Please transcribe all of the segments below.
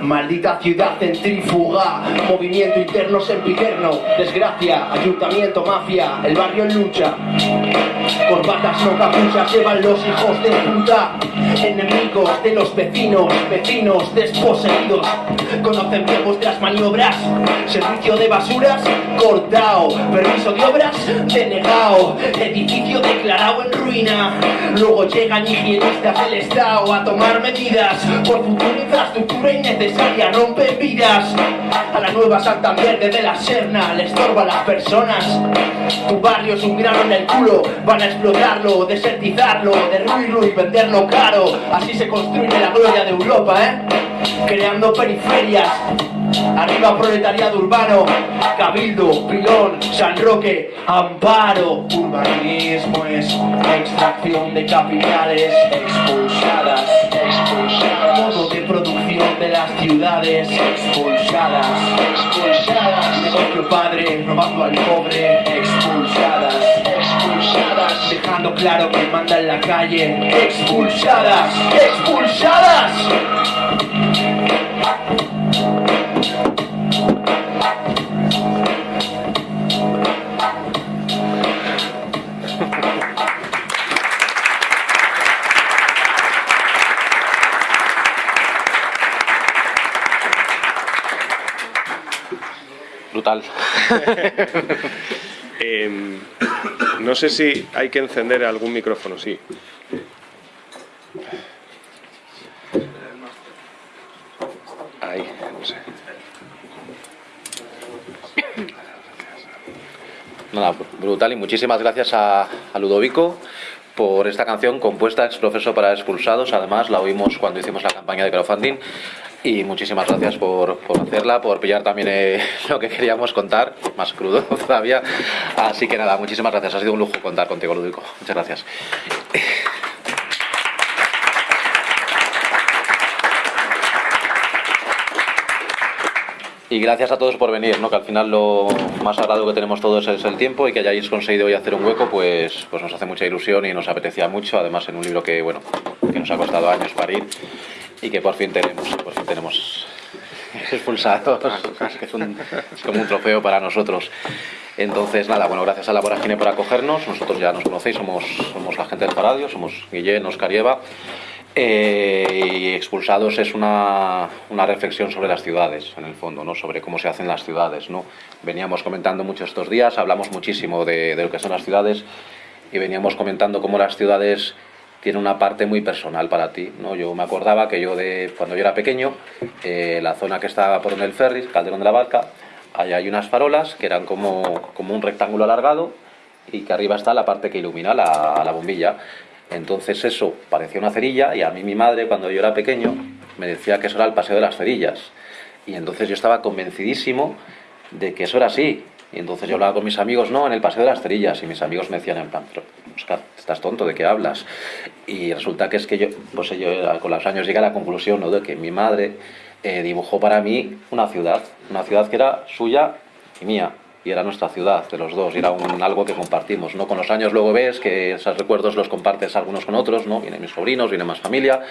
Maldita ciudad centrífuga, movimiento interno sempiterno, desgracia, ayuntamiento, mafia, el barrio en lucha. Corbatas no capuchas llevan los hijos de puta, enemigos de los vecinos, vecinos desposeídos. Conocen bien vuestras maniobras, servicio de basuras, cortao, permiso de obras, denegado, edificio declarado en ruina. Luego llegan higienistas del Estado a tomar medidas por futura infraestructura innecesaria, rompen vidas. A la nueva Santander de la Serna le estorba a las personas. Tu barrio es un grano en el culo, van a explotarlo, desertizarlo, derruirlo y venderlo caro. Así se construye la gloria de Europa, ¿eh? Creando periferias. Arriba proletariado urbano, Cabildo, Pilón, San Roque, Amparo. Urbanismo es extracción de capitales expulsadas, expulsadas. Modo de producción de las ciudades expulsadas, expulsadas. Negocio padre, robando al pobre, expulsadas, expulsadas. Dejando claro que manda en la calle, expulsadas, expulsadas. Brutal. Em, no sé si hay que encender algún micrófono, sí. Ahí, no sé. Nada, brutal y muchísimas gracias a, a Ludovico por esta canción compuesta ex profeso para expulsados. Además, la oímos cuando hicimos la campaña de crowdfunding. Y muchísimas gracias por, por hacerla, por pillar también eh, lo que queríamos contar, más crudo todavía. Así que nada, muchísimas gracias. Ha sido un lujo contar contigo, Ludovico. Muchas gracias. Y gracias a todos por venir, ¿no? que al final lo más sagrado que tenemos todos es el tiempo y que hayáis conseguido hoy hacer un hueco, pues, pues nos hace mucha ilusión y nos apetecía mucho, además en un libro que, bueno, que nos ha costado años parir y que por fin tenemos, por fin tenemos expulsados, que es, como un trofeo para nosotros. Entonces, nada, bueno, gracias a la Vorágine por acogernos, nosotros ya nos conocéis, somos, somos la gente del Paradio, somos Guillén, Oscar y eh, y Expulsados es una, una reflexión sobre las ciudades, en el fondo, ¿no? sobre cómo se hacen las ciudades. ¿no? Veníamos comentando mucho estos días, hablamos muchísimo de lo que son las ciudades y veníamos comentando cómo las ciudades tienen una parte muy personal para ti. ¿no? Yo me acordaba que yo, de cuando yo era pequeño, eh, la zona que estaba por donde el ferry, Calderón de la Barca, allá hay unas farolas que eran como, como un rectángulo alargado y que arriba está la parte que ilumina la, la bombilla. Entonces eso parecía una cerilla y a mí mi madre cuando yo era pequeño me decía que eso era el paseo de las cerillas. Y entonces yo estaba convencidísimo de que eso era así. Y entonces yo hablaba con mis amigos, no, en el paseo de las cerillas. Y mis amigos me decían en plan, pero Oscar, estás tonto, ¿de qué hablas? Y resulta que es que yo, pues yo con los años llegué a la conclusión ¿no? de que mi madre eh, dibujó para mí una ciudad, una ciudad que era suya y mía y era nuestra ciudad de los dos, y era un, algo que compartimos, ¿no? Con los años luego ves que esos recuerdos los compartes algunos con otros, ¿no? Vienen mis sobrinos, viene más familia,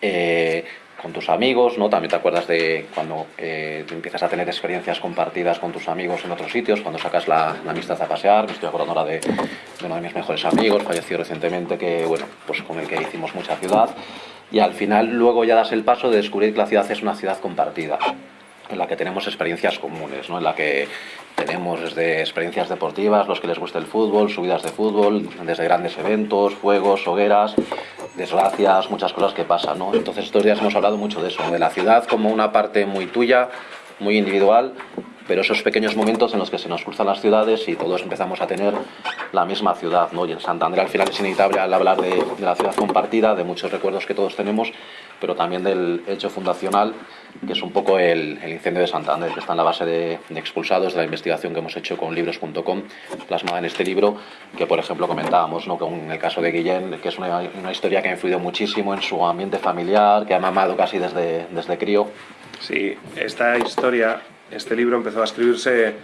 eh, con tus amigos, ¿no? También te acuerdas de cuando eh, empiezas a tener experiencias compartidas con tus amigos en otros sitios, cuando sacas la, la amistad a pasear, me estoy acordando ahora de, de uno de mis mejores amigos, falleció recientemente, que, bueno, pues con el que hicimos mucha ciudad, y al final luego ya das el paso de descubrir que la ciudad es una ciudad compartida en la que tenemos experiencias comunes, ¿no? en la que tenemos desde experiencias deportivas, los que les gusta el fútbol, subidas de fútbol, desde grandes eventos, fuegos, hogueras, desgracias, muchas cosas que pasan. ¿no? Entonces estos días hemos hablado mucho de eso, de la ciudad como una parte muy tuya, muy individual, pero esos pequeños momentos en los que se nos cruzan las ciudades y todos empezamos a tener la misma ciudad. ¿no? Y en Santander al final es inevitable al hablar de, de la ciudad compartida, de muchos recuerdos que todos tenemos, pero también del hecho fundacional, que es un poco el, incendio de Santander, que está en la base de, de expulsados de la investigación que hemos hecho con libros.com, plasmada en este libro, que por ejemplo comentábamos, ¿no? con el caso de Guillén, que es una, una historia que ha influido muchísimo en su ambiente familiar, que ha mamado casi desde, desde crío. Sí, esta historia este libro empezó a escribirse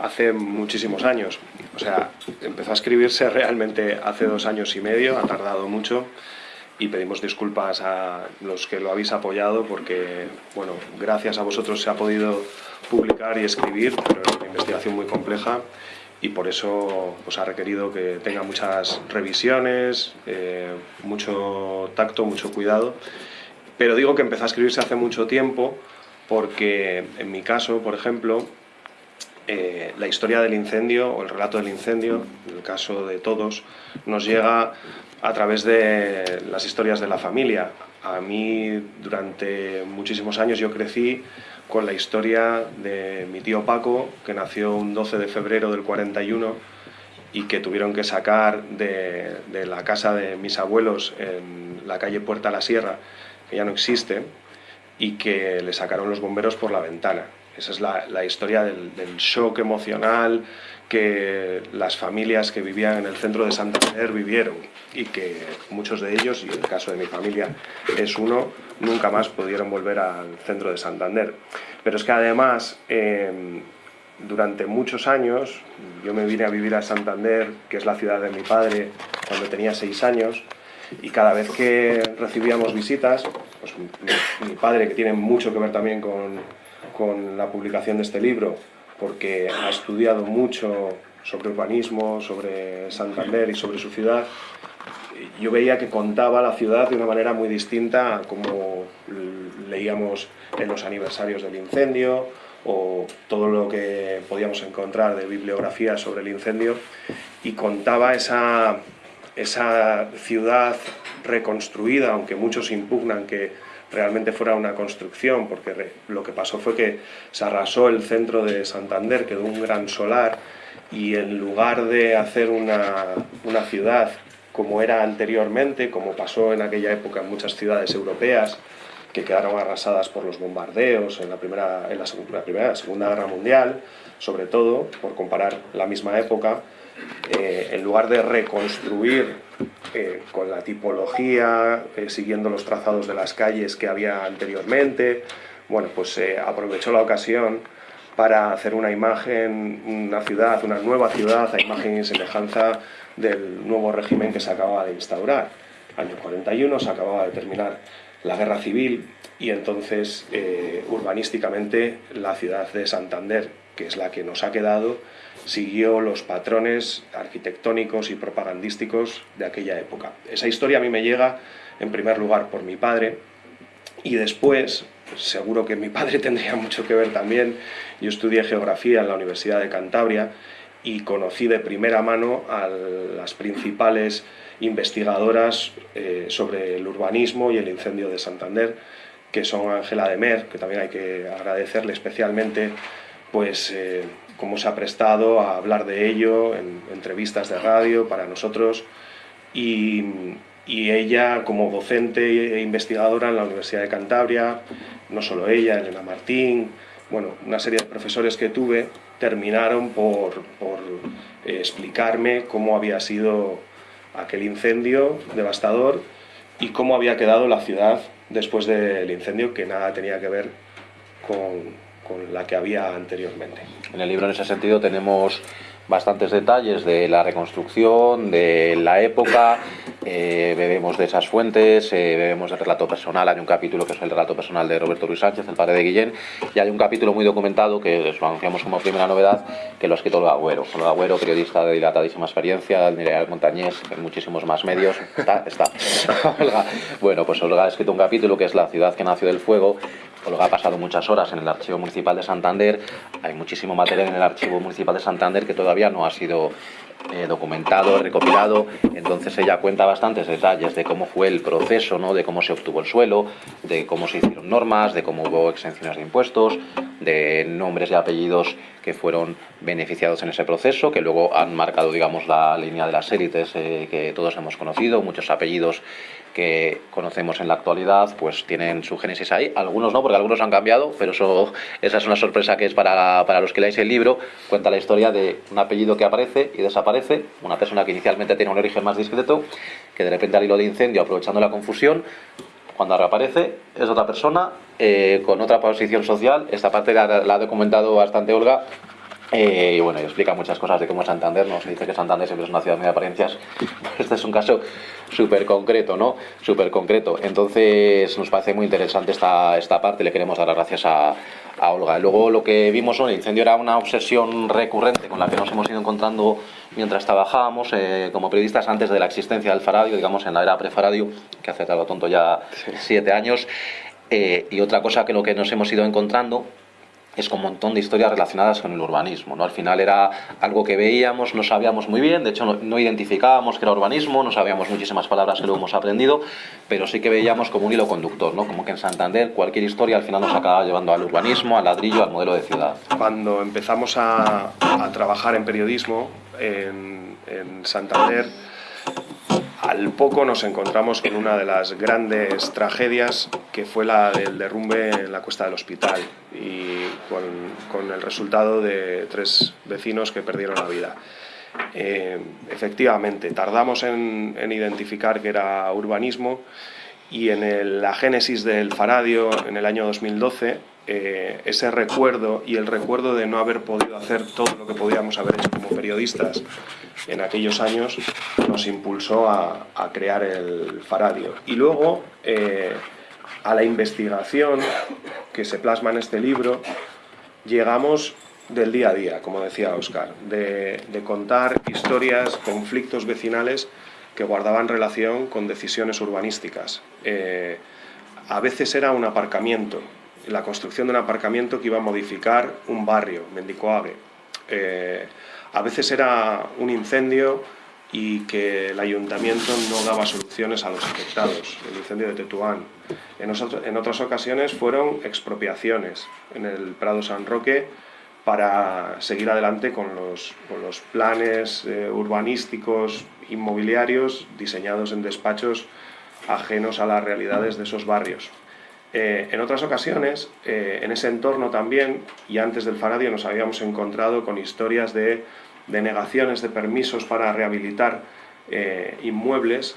hace muchísimos años. O sea, empezó a escribirse realmente hace dos años y medio, ha tardado mucho y pedimos disculpas a los que lo habéis apoyado porque, bueno, gracias a vosotros se ha podido publicar y escribir, pero es una investigación muy compleja y por eso pues, ha requerido que tenga muchas revisiones, eh, mucho tacto, mucho cuidado. Pero digo que empezó a escribirse hace mucho tiempo porque en mi caso, por ejemplo, eh, la historia del incendio o el relato del incendio, en el caso de todos, nos llega a través de las historias de la familia. A mí, durante muchísimos años, yo crecí con la historia de mi tío Paco, que nació un 12 de febrero del 41 y que tuvieron que sacar de, de la casa de mis abuelos en la calle Puerta la Sierra, que ya no existe, y que le sacaron los bomberos por la ventana. Esa es la, la historia del, del, shock emocional que las familias que vivían en el centro de Santander vivieron y que muchos de ellos, y el caso de mi familia es uno, nunca más pudieron volver al centro de Santander. Pero es que además, eh, durante muchos años, yo me vine a vivir a Santander, que es la ciudad de mi padre, cuando tenía seis años, y cada vez que recibíamos visitas, pues mi, mi padre, que tiene mucho que ver también con, con la publicación de este libro, porque ha estudiado mucho sobre urbanismo, sobre Santander y sobre su ciudad, yo veía que contaba la ciudad de una manera muy distinta a como leíamos en los aniversarios del incendio o todo lo que podíamos encontrar de bibliografía sobre el incendio y contaba esa, esa ciudad reconstruida, aunque muchos impugnan que realmente fuera una construcción, porque lo que pasó fue que se arrasó el centro de Santander, quedó un gran solar, y en lugar de hacer una, una ciudad como era anteriormente, como pasó en aquella época en muchas ciudades europeas, que quedaron arrasadas por los bombardeos en la primera, en la, primera, la segunda guerra mundial, sobre todo, por comparar la misma época, eh, en lugar de reconstruir eh, con la tipología, eh, siguiendo los trazados de las calles que había anteriormente, bueno, pues se aprovechó la ocasión para hacer una imagen, una ciudad, una nueva ciudad, a imagen y semejanza del nuevo régimen que se acababa de instaurar. Año 41 se acababa de terminar la guerra civil y entonces urbanísticamente la ciudad de Santander, que es la que nos ha quedado, siguió los patrones arquitectónicos y propagandísticos de aquella época. Esa historia a mí me llega en primer lugar por mi padre y después, seguro que mi padre tendría mucho que ver también, yo estudié geografía en la Universidad de Cantabria y conocí de primera mano a las principales investigadoras eh, sobre el urbanismo y el incendio de Santander, que son Ángela de Mer, que también hay que agradecerle especialmente pues eh, cómo se ha prestado a hablar de ello en entrevistas de radio para nosotros. Y, ella como docente e investigadora en la Universidad de Cantabria, no solo ella, Elena Martín, bueno, una serie de profesores que tuve terminaron por, por eh, explicarme cómo había sido aquel incendio devastador y cómo había quedado la ciudad después del incendio, que nada tenía que ver con, con la que había anteriormente. En el libro, en ese sentido, tenemos bastantes detalles de la reconstrucción, de la época, eh, bebemos de esas fuentes, eh, bebemos del relato personal, hay un capítulo que es el relato personal de Roberto Ruiz Sánchez, el padre de Guillén, y hay un capítulo muy documentado que lo anunciamos como primera novedad, que lo ha escrito Agüero. Olga Agüero, periodista de dilatadísima experiencia, Mireal Montañés, en muchísimos más medios, está, está. Olga. Bueno, pues Olga ha escrito un capítulo que es La ciudad que nació del fuego, Olga ha pasado muchas horas en el Archivo Municipal de Santander, hay muchísimo material en el Archivo Municipal de Santander que todavía no ha sido eh, documentado, recopilado, entonces ella cuenta bastantes detalles de cómo fue el proceso, ¿no? de cómo se obtuvo el suelo, de cómo se hicieron normas, de cómo hubo exenciones de impuestos, de nombres y apellidos que fueron beneficiados en ese proceso, que luego han marcado, digamos, la línea de las élites eh, que todos hemos conocido, muchos apellidos que conocemos en la actualidad, pues tienen su génesis ahí. Algunos no, porque algunos han cambiado, pero eso, esa es una sorpresa que es para, para los que leáis el libro. Cuenta la historia de un apellido que aparece y desaparece, una persona que inicialmente tiene un origen más discreto, que de repente al hilo de incendio, aprovechando la confusión, Cuando reaparece es otra persona, eh, con otra posición social. Esta parte la, la ha documentado bastante Olga eh, y bueno, explica muchas cosas de cómo es Santander, ¿no? Se dice que Santander siempre es una ciudad de apariencias. Este es un caso súper concreto, ¿no? Súper concreto. Entonces nos parece muy interesante esta, esta parte, le queremos dar las gracias a, a Olga. Luego lo que vimos, el incendio era una obsesión recurrente con la que nos hemos ido encontrando mientras trabajábamos eh, como periodistas antes de la existencia del Faradio, digamos en la era prefaradio, que hace tal tonto ya siete años. Eh, y otra cosa que lo que nos hemos ido encontrando es con un montón de historias relacionadas con el urbanismo. ¿no? Al final era algo que veíamos, no sabíamos muy bien, de hecho no, identificábamos que era urbanismo, no sabíamos muchísimas palabras que luego hemos aprendido, pero sí que veíamos como un hilo conductor, ¿no? como que en Santander cualquier historia al final nos acaba llevando al urbanismo, al ladrillo, al modelo de ciudad. Cuando empezamos a, trabajar en periodismo en, en Santander, al poco nos encontramos con una de las grandes tragedias que fue la del derrumbe en la cuesta del hospital y con, el resultado de tres vecinos que perdieron la vida. Eh, efectivamente, tardamos en, identificar que era urbanismo y en la génesis del Faradio en el año 2012 eh, ese recuerdo y el recuerdo de no haber podido hacer todo lo que podíamos haber hecho como periodistas en aquellos años nos impulsó a, crear el Faradio. Y luego, eh, a la investigación que se plasma en este libro, llegamos del día a día, como decía Oscar, de, contar historias, conflictos vecinales que guardaban relación con decisiones urbanísticas. Eh, a veces era un aparcamiento, la construcción de un aparcamiento que iba a modificar un barrio, Mendicoague. Eh, a veces era un incendio y que el ayuntamiento no daba soluciones a los afectados, el incendio de Tetuán. En, otras ocasiones fueron expropiaciones en el Prado San Roque para seguir adelante con los, planes eh, urbanísticos inmobiliarios diseñados en despachos ajenos a las realidades de esos barrios. Eh, en otras ocasiones, eh, en ese entorno también, y antes del Faradio, nos habíamos encontrado con historias de denegaciones de permisos para rehabilitar eh, inmuebles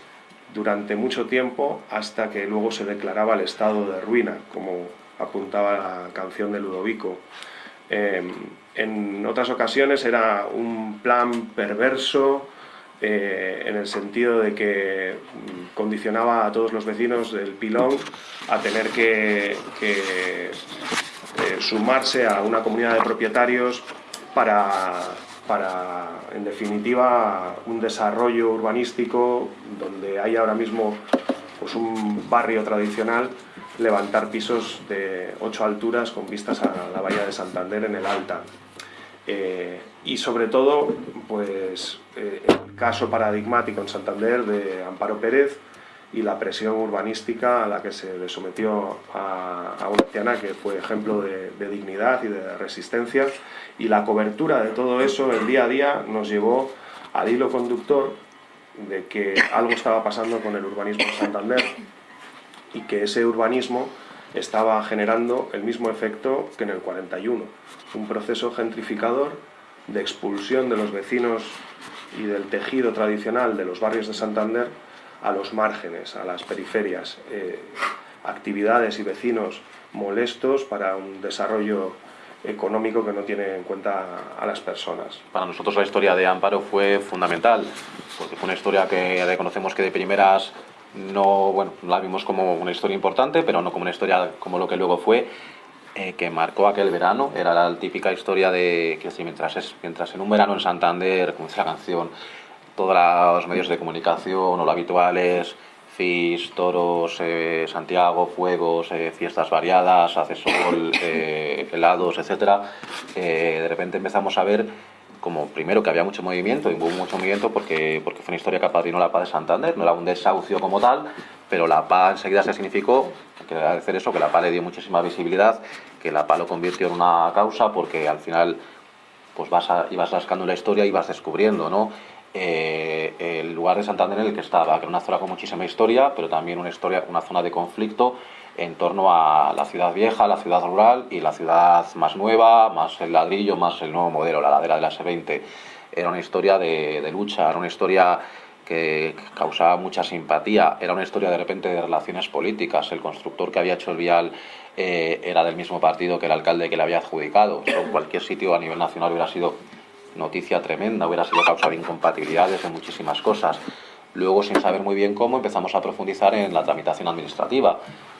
durante mucho tiempo hasta que luego se declaraba el estado de ruina, como apuntaba la canción de Ludovico. En otras ocasiones era un plan perverso, eh, en el sentido de que condicionaba a todos los vecinos del pilón a tener que, eh, sumarse a una comunidad de propietarios para, para, en definitiva, un desarrollo urbanístico donde hay ahora mismo pues, un barrio tradicional, levantar pisos de ocho alturas con vistas a la bahía de Santander en el Alta. Eh, y sobre todo, pues eh, el caso paradigmático en Santander de Amparo Pérez y la presión urbanística a la que se le sometió a, una anciana que fue ejemplo de, dignidad y de resistencia y la cobertura de todo eso el día a día nos llevó al hilo conductor de que algo estaba pasando con el urbanismo en Santander y que ese urbanismo estaba generando el mismo efecto que en el 41, un proceso gentrificador de expulsión de los vecinos y del tejido tradicional de los barrios de Santander a los márgenes, a las periferias, eh, actividades y vecinos molestos para un desarrollo económico que no tiene en cuenta a las personas. Para nosotros la historia de Amparo fue fundamental, porque fue una historia que reconocemos que de primeras no, bueno, la vimos como una historia importante, pero no como una historia como lo que luego fue, eh, que marcó aquel verano. Era la típica historia de que si mientras, es, mientras en un verano en Santander, como dice la canción, todos los medios de comunicación o lo habituales, FIS, toros, eh, Santiago, fuegos, eh, fiestas variadas, hace sol, helados, etc. de repente empezamos a ver como primero que había mucho movimiento, y hubo mucho movimiento porque, porque fue una historia que apadrinó la paz de Santander, no era un desahucio como tal, pero la paz enseguida se significó, que agradecer eso, que la paz le dio muchísima visibilidad, que la paz lo convirtió en una causa, porque al final pues vas ibas rascando la historia y vas descubriendo, ¿no? Eh, el lugar de Santander en el que estaba, que era una zona con muchísima historia, pero también una, historia, una zona de conflicto en torno a la ciudad vieja, la ciudad rural y la ciudad más nueva, más el ladrillo, más el nuevo modelo, la ladera de la S20. Era una historia de, lucha, era una historia que causaba mucha simpatía. Era una historia de repente de relaciones políticas. El constructor que había hecho el vial eh, era del mismo partido que el alcalde que le había adjudicado. en cualquier sitio a nivel nacional hubiera sido noticia tremenda, hubiera sido causa de incompatibilidades en muchísimas cosas. Luego, sin saber muy bien cómo, empezamos a profundizar en la tramitación administrativa.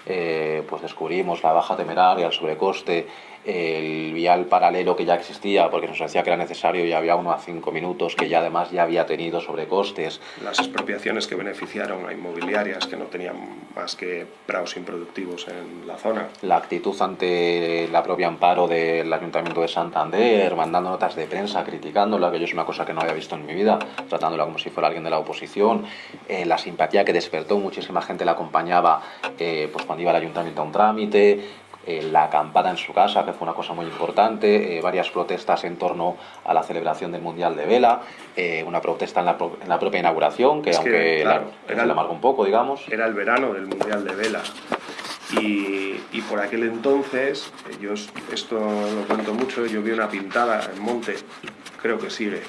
Eh, pues descubrimos la baja temeraria, el sobrecoste, el vial paralelo que ya existía porque nos decía que era necesario y había uno a cinco minutos que ya además ya había tenido sobrecostes. Las expropiaciones que beneficiaron a inmobiliarias que no tenían más que prados improductivos en la zona. La actitud ante la propia amparo del Ayuntamiento de Santander, mandando notas de prensa criticándola, que yo es una cosa que no había visto en mi vida, tratándola como si fuera alguien de la oposición, eh, la simpatía que despertó, muchísima gente la acompañaba eh, pues cuando iba al Ayuntamiento a un trámite, eh, la acampada en su casa, que fue una cosa muy importante, eh, varias protestas en torno a la celebración del Mundial de Vela, eh, una protesta en la, en la, propia inauguración, que aunque la, era la un poco, digamos. Era el verano del Mundial de Vela. Y, y, por aquel entonces, yo esto lo cuento mucho, yo vi una pintada en Monte, creo que sigue,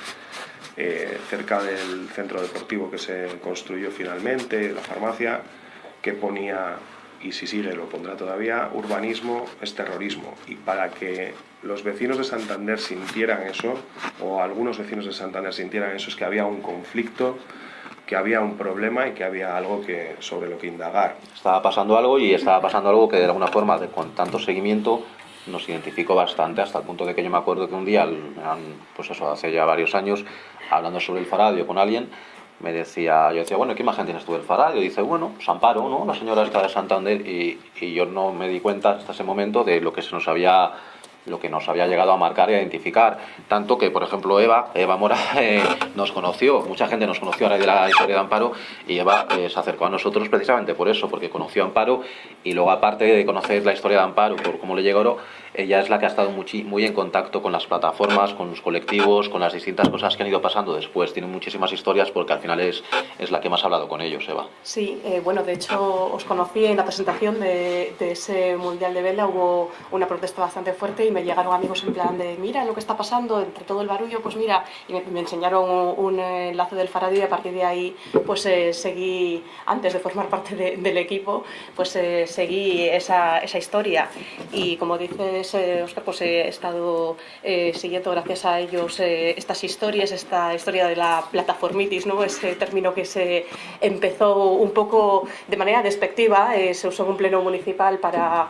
cerca del centro deportivo que se construyó finalmente, la farmacia, que ponía y si sigue lo pondrá todavía, urbanismo es terrorismo. Y para que los vecinos de Santander sintieran eso, o algunos vecinos de Santander sintieran eso, es que había un conflicto, que había un problema y que había algo que, sobre lo que indagar. Estaba pasando algo y estaba pasando algo que de alguna forma, de, con tanto seguimiento, nos identificó bastante hasta el punto de que yo me acuerdo que un día, pues eso, hace ya varios años, hablando sobre el faradio con alguien, me decía, yo decía, bueno, ¿qué imagen tienes tú del Faradio? dice, bueno, pues Amparo, ¿no? La señora está de Santander y, y yo no me di cuenta hasta ese momento de lo que se nos había lo que nos había llegado a marcar y a identificar. Tanto que, por ejemplo, Eva, Eva Mora, eh, nos conoció, mucha gente nos conoció a raíz de la historia de Amparo y Eva eh, se acercó a nosotros precisamente por eso, porque conoció Amparo y luego, aparte de conocer la historia de Amparo, por cómo le llegó, ella es la que ha estado muy, muy en contacto con las plataformas, con los colectivos, con las distintas cosas que han ido pasando después. Tiene muchísimas historias porque al final es, es la que más ha hablado con ellos, Eva. Sí, eh, bueno, de hecho os conocí en la presentación de, de, ese Mundial de Vela, hubo una protesta bastante fuerte y me llegaron amigos en plan de, mira lo que está pasando entre todo el barullo, pues mira, y me, enseñaron un, enlace del Faraday y a partir de ahí pues eh, seguí, antes de formar parte del equipo, pues eh, seguí esa, esa historia y como dices Oscar, pues he estado eh, siguiendo gracias a ellos eh, estas historias, esta historia de la plataformitis, ¿no? ese término que se empezó un poco de manera despectiva, eh, se usó en un pleno municipal para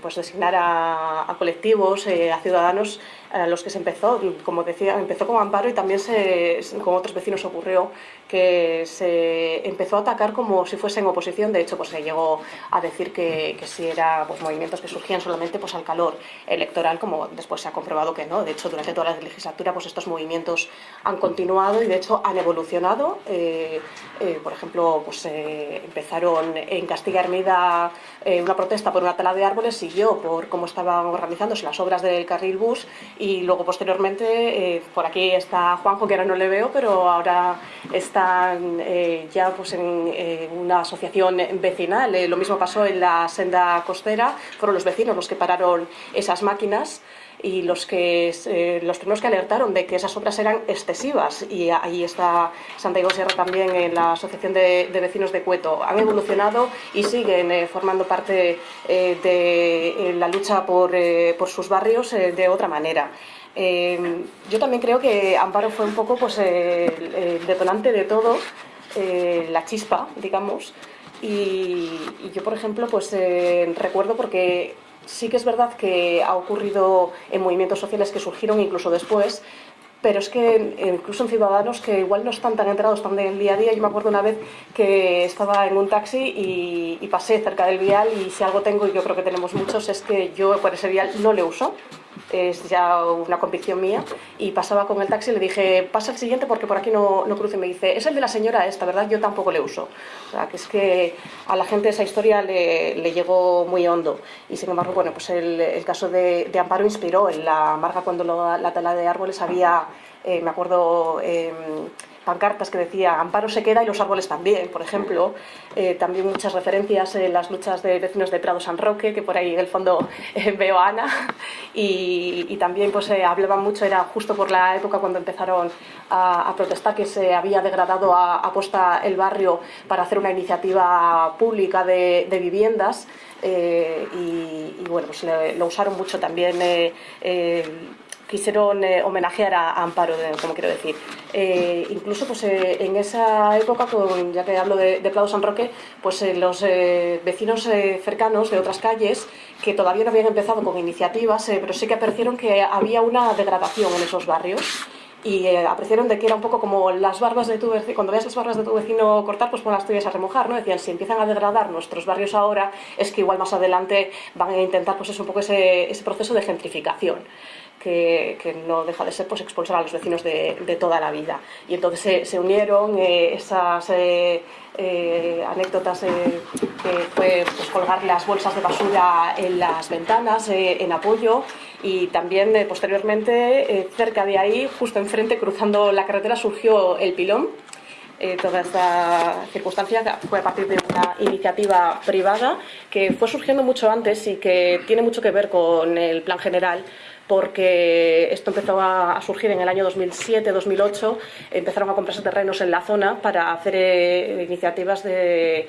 pues designar a, a colectivos, a ciudadanos a los que se empezó, como decía, empezó como amparo y también se, con otros vecinos ocurrió que se empezó a atacar como si fuesen oposición, de hecho pues se llegó a decir que, que si eran pues, movimientos que surgían solamente pues al calor electoral, como después se ha comprobado que no, de hecho durante toda la legislatura pues estos movimientos han continuado y de hecho han evolucionado, eh, eh, por ejemplo pues eh, empezaron en Castilla Hermida una protesta por una tala de árboles, siguió por cómo estaban organizándose las obras del carril bus y luego posteriormente eh, por aquí está Juanjo que ahora no le veo pero ahora están eh, ya pues en eh, una asociación vecinal. Lo mismo pasó en la senda costera. Fueron los vecinos los que pararon esas máquinas y los, que, los primeros que alertaron de que esas obras eran excesivas y ahí está Santiago Sierra también en la Asociación de, Vecinos de Cueto. Han evolucionado y siguen formando parte de la lucha por, por sus barrios de otra manera. Yo también creo que Amparo fue un poco pues, el, detonante de todo, eh, la chispa, digamos. Y, yo, por ejemplo, pues eh, recuerdo porque sí que es verdad que ha ocurrido en movimientos sociales que surgieron incluso después, pero es que incluso en ciudadanos que igual no están tan enterados tan del día a día, yo me acuerdo una vez que estaba en un taxi y, y pasé cerca del vial y si algo tengo, y yo creo que tenemos muchos, es que yo por ese vial no le uso, es ya una convicción mía, y pasaba con el taxi y le dije, pasa el siguiente porque por aquí no, no cruce, me dice, es el de la señora esta, ¿verdad? Yo tampoco le uso. O sea, que es que a la gente esa historia le, le llegó muy hondo, y sin embargo, bueno, pues el, caso de, Amparo inspiró, en la marga cuando lo, la tala de árboles había, eh, me acuerdo, eh, pancartas que decía Amparo se queda y los árboles también, por ejemplo. Eh, también muchas referencias en las luchas de vecinos de Prado San Roque, que por ahí en el fondo eh, veo a Ana. Y, también pues hablaban mucho, era justo por la época cuando empezaron a, protestar que se había degradado a, aposta el barrio para hacer una iniciativa pública de, viviendas. y, bueno, pues lo usaron mucho también quisieron eh, homenajear a, Amparo, como quiero decir. Eh, incluso pues, eh, en esa época, con, ya que hablo de, de San Roque, pues los vecinos cercanos de otras calles que todavía no habían empezado con iniciativas, pero sí que apreciaron que había una degradación en esos barrios y apreciaron de que era un poco como las barbas de tu vecino, cuando veas las barbas de tu vecino cortar, pues pon las tuyas a remojar, ¿no? Decían, si empiezan a degradar nuestros barrios ahora, es que igual más adelante van a intentar, pues es un poco ese, ese proceso de gentrificación que, no deja de ser pues, expulsar a los vecinos de, toda la vida. Y entonces se, unieron eh, esas eh, eh, anécdotas que fue pues, colgar las bolsas de basura en las ventanas en apoyo y también posteriormente cerca de ahí, justo enfrente, cruzando la carretera, surgió el pilón. toda esta circunstancia fue a partir de una iniciativa privada que fue surgiendo mucho antes y que tiene mucho que ver con el plan general porque esto empezó a surgir en el año 2007-2008, empezaron a comprarse terrenos en la zona para hacer eh, iniciativas de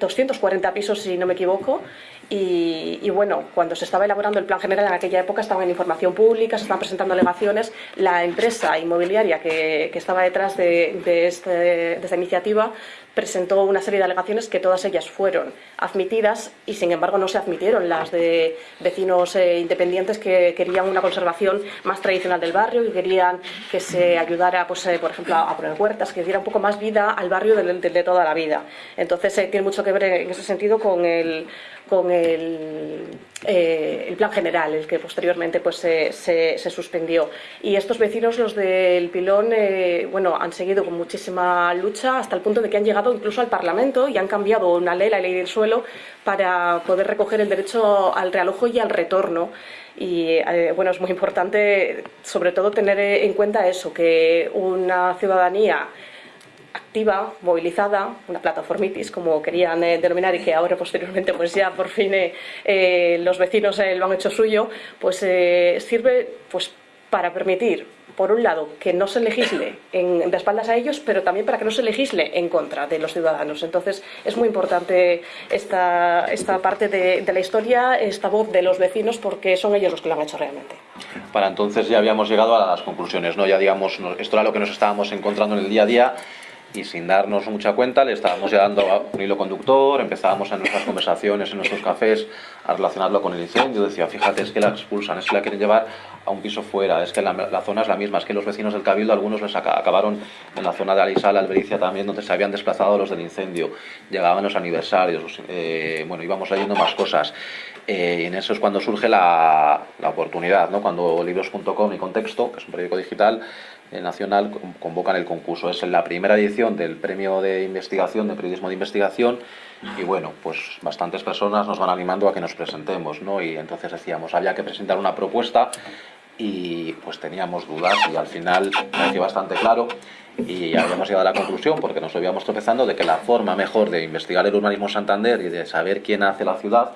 240 pisos, si no me equivoco, y, bueno, cuando se estaba elaborando el plan general en aquella época estaban en información pública, se estaban presentando alegaciones, la empresa inmobiliaria que, estaba detrás de, este, de esta iniciativa presentó una serie de alegaciones que todas ellas fueron admitidas y sin embargo no se admitieron las de vecinos eh, independientes que querían una conservación más tradicional del barrio y querían que se ayudara, pues, eh, por ejemplo, a poner huertas, que diera un poco más vida al barrio de, toda la vida. Entonces eh, tiene mucho que ver en ese sentido con el, con el, eh, el plan general, el que posteriormente pues, se, se, suspendió. Y estos vecinos, los del Pilón, eh, bueno, han seguido con muchísima lucha hasta el punto de que han llegado incluso al Parlamento y han cambiado una ley, la ley del suelo, para poder recoger el derecho al realojo y al retorno. Y eh, bueno, es muy importante sobre todo tener en cuenta eso, que una ciudadanía activa, movilizada, una plataformitis, como querían eh, denominar y que ahora posteriormente pues ya por fin eh, eh, los vecinos lo han hecho suyo, pues sirve pues para permitir por un lado, que no se legisle en, de espaldas a ellos, pero también para que no se legisle en contra de los ciudadanos. Entonces, es muy importante esta, esta parte de, de, la historia, esta voz de los vecinos, porque son ellos los que lo han hecho realmente. Para entonces ya habíamos llegado a las conclusiones, ¿no? Ya digamos, esto era lo que nos estábamos encontrando en el día a día y sin darnos mucha cuenta le estábamos ya dando un hilo conductor, empezábamos en nuestras conversaciones, en nuestros cafés, a relacionarlo con el incendio. Decía, fíjate, es que la expulsan, es que la quieren llevar a un piso fuera, es que la, la zona es la misma, es que los vecinos del Cabildo, algunos les acabaron en la zona de Alisal, Albericia también, donde se habían desplazado los del incendio. Llegaban los aniversarios, eh, bueno, íbamos leyendo más cosas. Eh, y en eso es cuando surge la, la oportunidad, ¿no? cuando libros.com y Contexto, que es un periódico digital, nacional convocan el concurso. Es la primera edición del premio de investigación, de periodismo de investigación, y bueno, pues bastantes personas nos van animando a que nos presentemos, ¿no? Y entonces decíamos, había que presentar una propuesta y pues teníamos dudas y al final pareció bastante claro y habíamos llegado a la conclusión, porque nos habíamos tropezando, de que la forma mejor de investigar el urbanismo en Santander y de saber quién hace la ciudad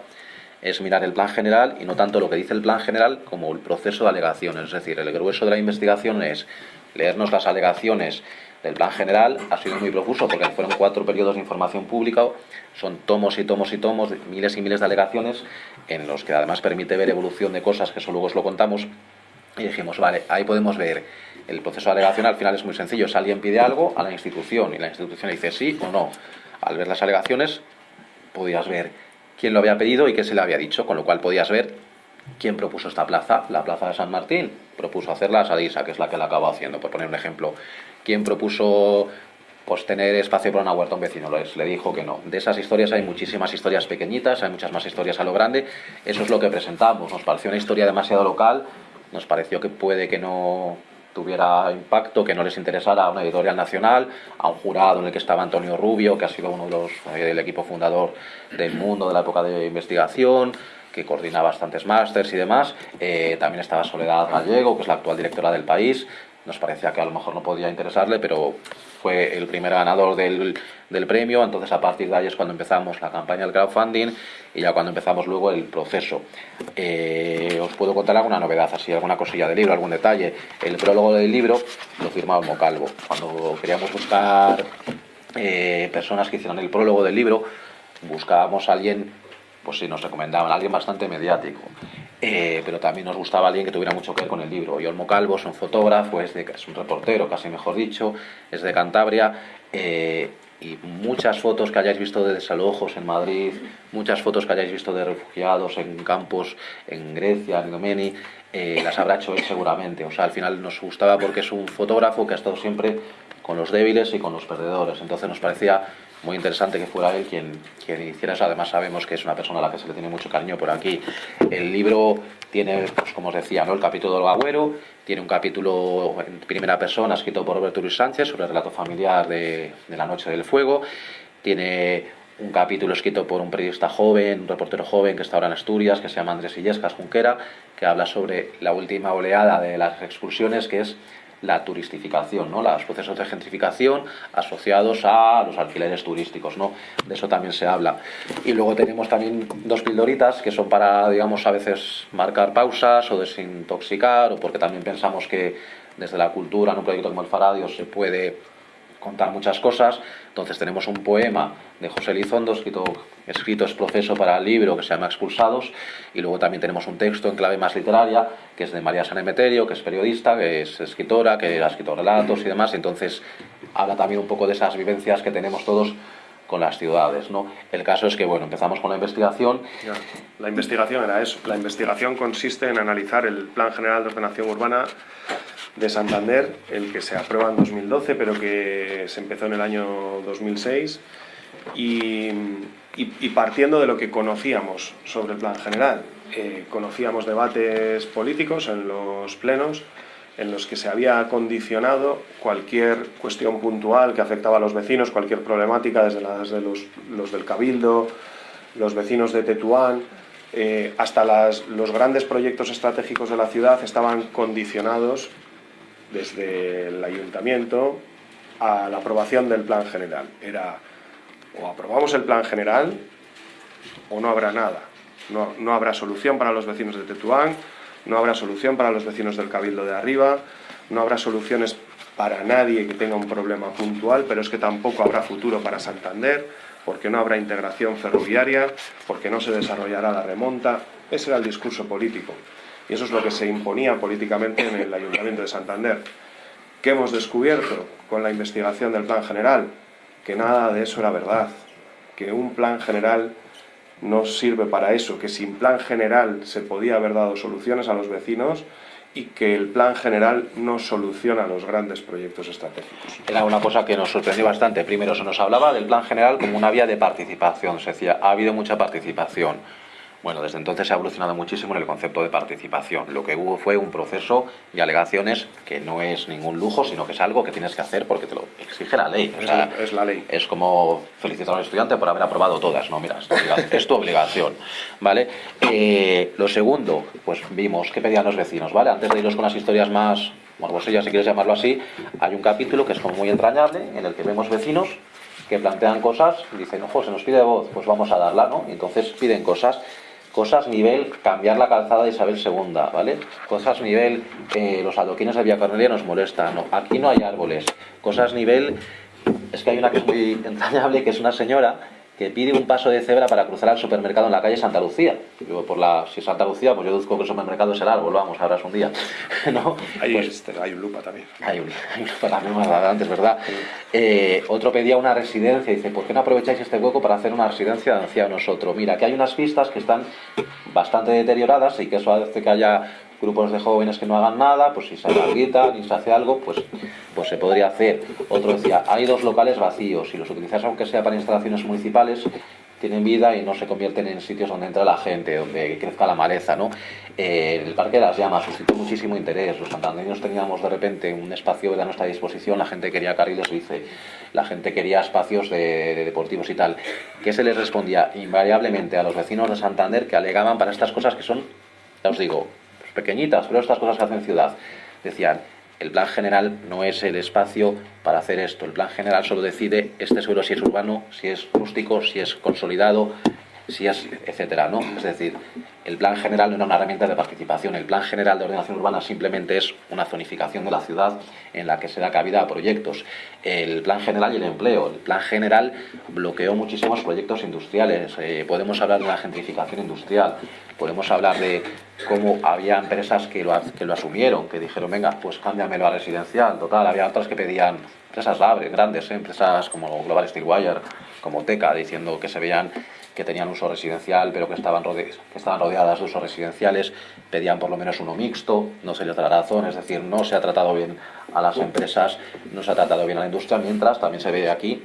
es mirar el plan general y no tanto lo que dice el plan general como el proceso de alegaciones. Es decir, el grueso de la investigación es leernos las alegaciones del plan general ha sido muy profuso porque fueron cuatro periodos de información pública, son tomos y tomos y tomos, miles y miles de alegaciones en los que además permite ver evolución de cosas que eso luego os lo contamos y dijimos, vale, ahí podemos ver el proceso de alegación, al final es muy sencillo, si alguien pide algo a la institución y la institución dice sí o no, al ver las alegaciones podías ver quién lo había pedido y qué se le había dicho, con lo cual podías ver quién propuso esta plaza, la plaza de San Martín, propuso hacerla a Sadisa, que es la que la acabó haciendo, por poner un ejemplo. ¿Quién propuso pues tener espacio para una huerta un vecino, les, le dijo que no. De esas historias hay muchísimas historias pequeñitas, hay muchas más historias a lo grande, eso es lo que presentamos, nos pareció una historia demasiado local, nos pareció que puede que no tuviera impacto, que no les interesara a una editorial nacional, a un jurado en el que estaba Antonio Rubio, que ha sido uno de los eh, del equipo fundador del mundo de la época de investigación, que coordina bastantes másters y demás. Eh, también estaba Soledad Gallego, que es la actual directora del país. Nos parecía que a lo mejor no podía interesarle, pero fue el primer ganador del, del, premio, entonces a partir de ahí es cuando empezamos la campaña del crowdfunding y ya cuando empezamos luego el proceso. Eh, os puedo contar alguna novedad, así alguna cosilla del libro, algún detalle. El prólogo del libro lo firmaba Mocalvo. Cuando queríamos buscar eh, personas que hicieran el prólogo del libro, buscábamos a alguien, pues si nos recomendaban, a alguien bastante mediático. Eh, pero también nos gustaba alguien que tuviera mucho que ver con el libro. Olmo Calvo es un fotógrafo, es, de, es un reportero, casi mejor dicho, es de Cantabria. Eh, y muchas fotos que hayáis visto de desalojos en Madrid, muchas fotos que hayáis visto de refugiados en campos en Grecia, en Domeni, eh, las habrá hecho él seguramente. O sea, al final nos gustaba porque es un fotógrafo que ha estado siempre con los débiles y con los perdedores. Entonces nos parecía muy interesante que fuera él quien, quien hiciera eso. Además sabemos que es una persona a la que se le tiene mucho cariño por aquí. El libro tiene, pues, como os decía, ¿no? el capítulo del agüero, tiene un capítulo en primera persona escrito por Roberto Luis Sánchez sobre el relato familiar de, la Noche del Fuego. Tiene un capítulo escrito por un periodista joven, un reportero joven que está ahora en Asturias, que se llama Andrés Illescas Junquera, que habla sobre la última oleada de las expulsiones, que es la turistificación, ¿no? los procesos de gentrificación asociados a los alquileres turísticos. ¿no? De eso también se habla. Y luego tenemos también dos pildoritas que son para, digamos, a veces marcar pausas o desintoxicar, o porque también pensamos que desde la cultura, en un proyecto como el Faradio, se puede contar muchas cosas. Entonces tenemos un poema de José Lizondo, escrito, escrito es proceso para el libro, que se llama Expulsados, y luego también tenemos un texto en clave más literaria, que es de María San Emeterio, que es periodista, que es escritora, que ha escrito relatos y demás, entonces habla también un poco de esas vivencias que tenemos todos con las ciudades. ¿no? El caso es que, bueno, empezamos con la investigación. La investigación era eso. La investigación consiste en analizar el Plan General de Ordenación Urbana de Santander, el que se aprueba en 2012, pero que se empezó en el año 2006, y, partiendo de lo que conocíamos sobre el plan general. Eh, conocíamos debates políticos en los plenos en los que se había condicionado cualquier cuestión puntual que afectaba a los vecinos, cualquier problemática, desde las de los, los del Cabildo, los vecinos de Tetuán, eh, hasta las, los grandes proyectos estratégicos de la ciudad estaban condicionados desde el ayuntamiento a la aprobación del plan general. Era o aprobamos el plan general o no habrá nada. No, no habrá solución para los vecinos de Tetuán, no habrá solución para los vecinos del Cabildo de arriba, no habrá soluciones para nadie que tenga un problema puntual, pero es que tampoco habrá futuro para Santander, porque no habrá integración ferroviaria, porque no se desarrollará la remonta. Ese era el discurso político. Y eso es lo que se imponía políticamente en el Ayuntamiento de Santander. ¿Qué hemos descubierto con la investigación del plan general? Que nada de eso era verdad, que un plan general no sirve para eso, que sin plan general se podía haber dado soluciones a los vecinos y que el plan general no soluciona los grandes proyectos estratégicos. Era una cosa que nos sorprendió bastante. Primero, se nos hablaba del plan general como una vía de participación. Se decía, ha habido mucha participación bueno, desde entonces se ha evolucionado muchísimo en el concepto de participación. Lo que hubo fue un proceso de alegaciones que no es ningún lujo, sino que es algo que tienes que hacer porque te lo exige la ley. es, la ley. Es como felicitar a un estudiante por haber aprobado todas. No, mira, es tu obligación. ¿vale? Eh, lo segundo, pues vimos qué pedían los vecinos. ¿vale? Antes de irnos con las historias más morbosillas, si quieres llamarlo así, hay un capítulo que es como muy entrañable en el que vemos vecinos que plantean cosas, dicen, ojo, se nos pide voz, pues vamos a darla, ¿no? Y entonces piden cosas Cosas nivel cambiar la calzada de Isabel II, ¿vale? Cosas nivel eh, los adoquines de Villa Cornelia nos molestan. No, aquí no hay árboles. Cosas nivel... Es que hay una que es muy entrañable, que es una señora que pide un paso de cebra para cruzar al supermercado en la calle Santa Lucía. Yo por la, si es Santa Lucía, pues yo deduzco que el supermercado es el árbol, vamos, ahora es un día. ¿no? Hay, pues, este, hay un lupa también. Hay un, hay un lupa también más adelante, es verdad. Eh, otro pedía una residencia, dice, ¿por qué no aprovecháis este hueco para hacer una residencia de ancianos? Otro, mira, que hay unas pistas que están bastante deterioradas y que eso hace que haya grupos de jóvenes que no hagan nada, pues si se habilita ni se hace algo, pues, pues se podría hacer. Otro decía, hay dos locales vacíos, si los utilizas aunque sea para instalaciones municipales, tienen vida y no se convierten en sitios donde entra la gente, donde crezca la maleza, ¿no? Eh, el Parque de las Llamas suscitó muchísimo interés, los santandeños teníamos de repente un espacio a nuestra disposición, la gente quería carriles bici, la gente quería espacios de, de deportivos y tal. ¿Qué se les respondía? Invariablemente a los vecinos de Santander que alegaban para estas cosas que son, ya os digo, pequeñitas, pero estas cosas que hacen ciudad. Decían, el plan general no es el espacio para hacer esto. El plan general solo decide este suelo si es urbano, si es rústico, si es consolidado, si es, etcétera, ¿no? Es decir, el plan general no era una herramienta de participación, el plan general de ordenación urbana simplemente es una zonificación de la ciudad en la que se da cabida a proyectos. El plan general y el empleo, el plan general bloqueó muchísimos proyectos industriales, eh, podemos hablar de la gentrificación industrial, podemos hablar de cómo había empresas que lo, que lo asumieron, que dijeron, venga, pues cámbiamelo a residencial, total, había otras que pedían empresas grandes, empresas como Global Steelwire, como Teca, diciendo que se veían que tenían uso residencial, pero que estaban, rodeadas de usos residenciales, pedían por lo menos uno mixto, no se les da la razón, es decir, no se ha tratado bien a las empresas, no se ha tratado bien a la industria, mientras también se ve aquí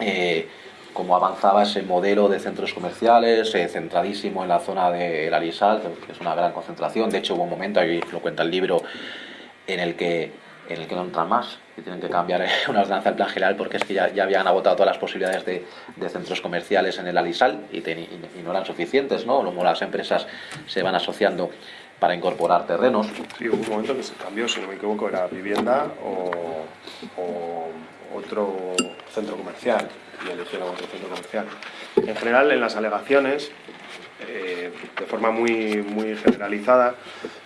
eh, cómo avanzaba ese modelo de centros comerciales, eh, centradísimo en la zona de la Alisal, que es una gran concentración, de hecho hubo un momento, ahí lo cuenta el libro, en el que en el que no entran más, que tienen que cambiar una ordenanza del plan general porque es que ya, ya habían agotado todas las posibilidades de, de, centros comerciales en el Alisal y, y, y, no eran suficientes, ¿no? Como las empresas se van asociando para incorporar terrenos. Sí, hubo un momento que se cambió, si no me equivoco, era vivienda o, o otro centro comercial y eligieron otro centro comercial. En general, en las alegaciones, eh, de forma muy, muy generalizada,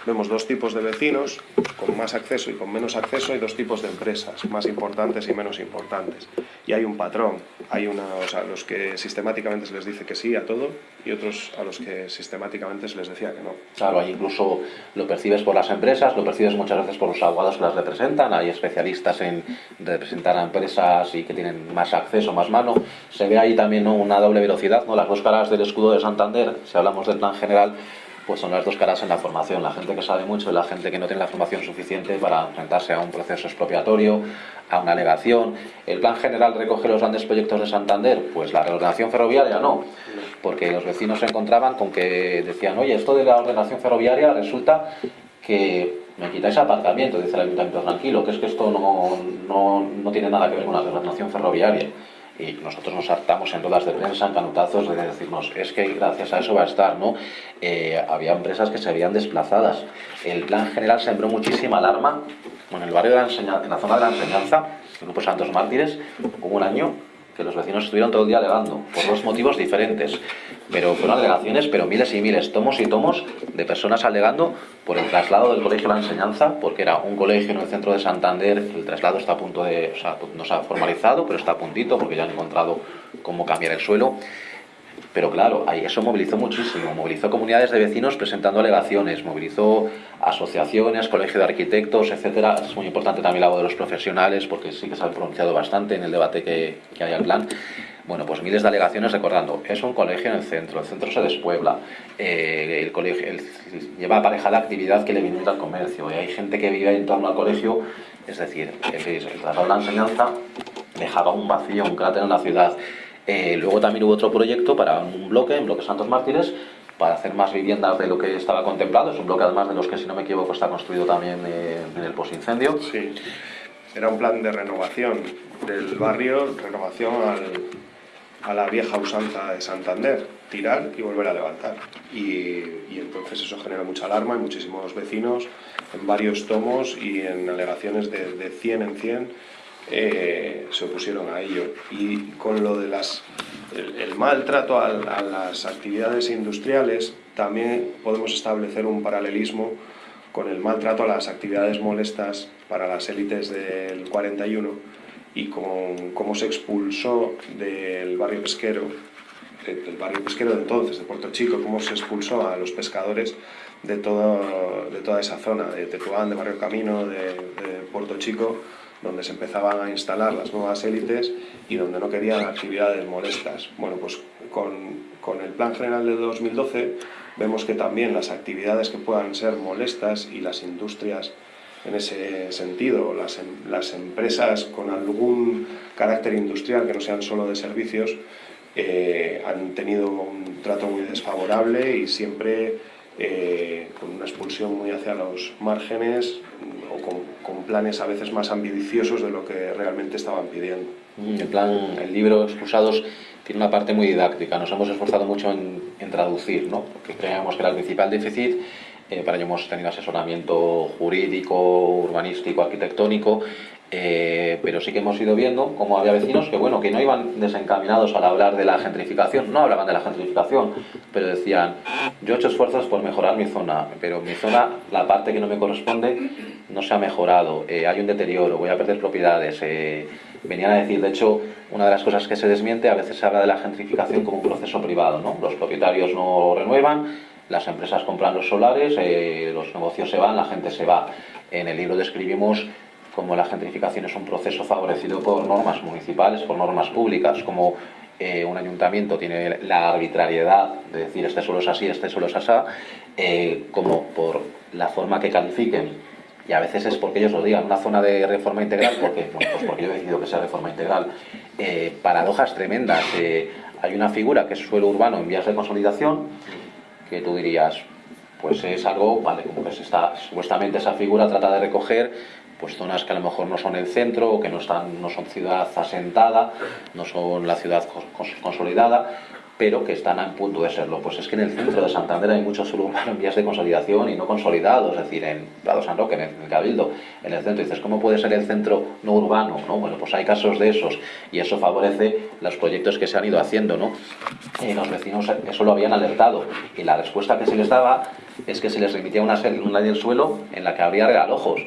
vemos dos tipos de vecinos, con más acceso y con menos acceso, y dos tipos de empresas, más importantes y menos importantes. Y hay un patrón, hay una, o sea, los que sistemáticamente se les dice que sí a todo y otros a los que sistemáticamente se les decía que no. Claro, ahí incluso lo percibes por las empresas, lo percibes muchas veces por los abogados que las representan, hay especialistas en representar a empresas y que tienen más acceso, más mano. Se ve ahí también ¿no? una doble velocidad, ¿no? las dos caras del escudo de Santander, si hablamos del plan general, pues son las dos caras en la formación, la gente que sabe mucho y la gente que no tiene la formación suficiente para enfrentarse a un proceso expropiatorio, a una alegación. ¿El plan general recoge los grandes proyectos de Santander? Pues la reordenación ferroviaria no, porque los vecinos se encontraban con que decían, oye, esto de la ordenación ferroviaria resulta que me quitáis aparcamiento, dice el ayuntamiento, tranquilo, que es que esto no, no, no tiene nada que ver con la reordenación ferroviaria y nosotros nos hartamos en todas de prensa, en canutazos, de decirnos, es que gracias a eso va a estar, ¿no? Eh, había empresas que se habían desplazadas. El plan general sembró muchísima alarma. en el barrio de la enseñanza, en la zona de la enseñanza, el Grupo Santos Mártires, hubo un año que los vecinos estuvieron todo el día alegando, por dos motivos diferentes. Pero fueron alegaciones, pero miles y miles, tomos y tomos de personas alegando por el traslado del colegio a la enseñanza, porque era un colegio en el centro de Santander, el traslado está a punto de, o sea, no se ha formalizado, pero está a puntito, porque ya han encontrado cómo cambiar el suelo. Pero claro, eso movilizó muchísimo, movilizó comunidades de vecinos presentando alegaciones, movilizó asociaciones, colegio de arquitectos, etcétera. Es muy importante también la voz de los profesionales, porque sí que se ha pronunciado bastante en el debate que, que hay al plan. Bueno, pues miles de alegaciones recordando, es un colegio en el centro, el centro se despuebla, eh, el colegio el, lleva aparejada actividad que le viene al comercio, y hay gente que vive en torno al colegio, es decir, el, el traslado de la enseñanza dejaba un vacío, un cráter en la ciudad. Eh, luego también hubo otro proyecto para un bloque, en Bloque Santos Mártires, para hacer más viviendas de lo que estaba contemplado. Es un bloque además de los que, si no me equivoco, está construido también eh, en el posincendio. Sí, era un plan de renovación del barrio, renovación al, a la vieja usanza de Santander, tirar y volver a levantar. Y, y, entonces eso genera mucha alarma y muchísimos vecinos en varios tomos y en alegaciones de, de 100 en 100 eh, se opusieron a ello. Y con lo de las, el, el maltrato a, a, las actividades industriales, también podemos establecer un paralelismo con el maltrato a las actividades molestas para las élites del 41 y con cómo se expulsó del barrio pesquero, del barrio pesquero de entonces, de Puerto Chico, cómo se expulsó a los pescadores de, todo, de toda esa zona, de Tetuán, de Barrio Camino, de, de Puerto Chico, donde se empezaban a instalar las nuevas élites y donde no querían actividades molestas. Bueno, pues con, con, el Plan General de 2012 vemos que también las actividades que puedan ser molestas y las industrias en ese sentido, las, las empresas con algún carácter industrial que no sean solo de servicios, eh, han tenido un trato muy desfavorable y siempre eh, con una expulsión muy hacia los márgenes o con, con, planes a veces más ambiciosos de lo que realmente estaban pidiendo. El plan, el libro Expulsados tiene una parte muy didáctica, nos hemos esforzado mucho en, en traducir, ¿no? porque creíamos que era el principal déficit Eh, para ello hemos tenido asesoramiento jurídico, urbanístico, arquitectónico, eh, pero sí que hemos ido viendo cómo había vecinos que, bueno, que no iban desencaminados al hablar de la gentrificación, no hablaban de la gentrificación, pero decían, yo he hecho esfuerzos por mejorar mi zona, pero mi zona, la parte que no me corresponde, no se ha mejorado, eh, hay un deterioro, voy a perder propiedades. Eh, venían a decir, de hecho, una de las cosas que se desmiente, a veces se habla de la gentrificación como un proceso privado, ¿no? Los propietarios no renuevan, las empresas compran los solares, los negocios se van, la gente se va. En el libro describimos como la gentrificación es un proceso favorecido por normas municipales, por normas públicas, como eh, un ayuntamiento tiene la arbitrariedad de decir este suelo es así, este suelo es así, eh, como por la forma que califiquen. Y a veces es porque ellos lo digan, una zona de reforma integral, porque, pues porque yo he decidido que sea reforma integral. Eh, paradojas tremendas. hay una figura que es suelo urbano en vías de consolidación, que tú dirías, pues es algo, vale, como está, supuestamente esa figura trata de recoger pues zonas que a lo mejor no son el centro o que no, están, no son ciudad asentada, no son la ciudad consolidada, pero que están a punto de serlo. Pues es que en el centro de Santander hay muchos suelo en vías de consolidación y no consolidados, es decir, en Prado San Roque, en el Cabildo, en el centro. dices, ¿cómo puede ser el centro no urbano? ¿no? Bueno, pues hay casos de esos y eso favorece los proyectos que se han ido haciendo. ¿no? Y los vecinos eso lo habían alertado y la respuesta que se les daba es que se les remitía una, una del suelo en la que habría regalojos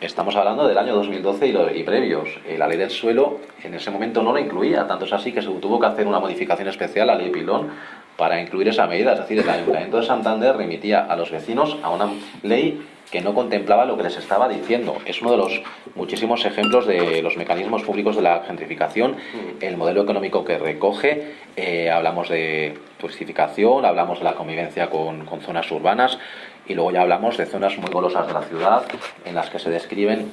estamos hablando del año 2012 y, previos. Eh, la ley del suelo en ese momento no la incluía, tanto es así que se tuvo que hacer una modificación especial a la ley Pilón para incluir esa medida. Es decir, el Ayuntamiento de Santander remitía a los vecinos a una ley que no contemplaba lo que les estaba diciendo. Es uno de los muchísimos ejemplos de los mecanismos públicos de la gentrificación, el modelo económico que recoge, eh, hablamos de turistificación, hablamos de la convivencia con, con zonas urbanas, y luego ya hablamos de zonas muy golosas de la ciudad en las que se describen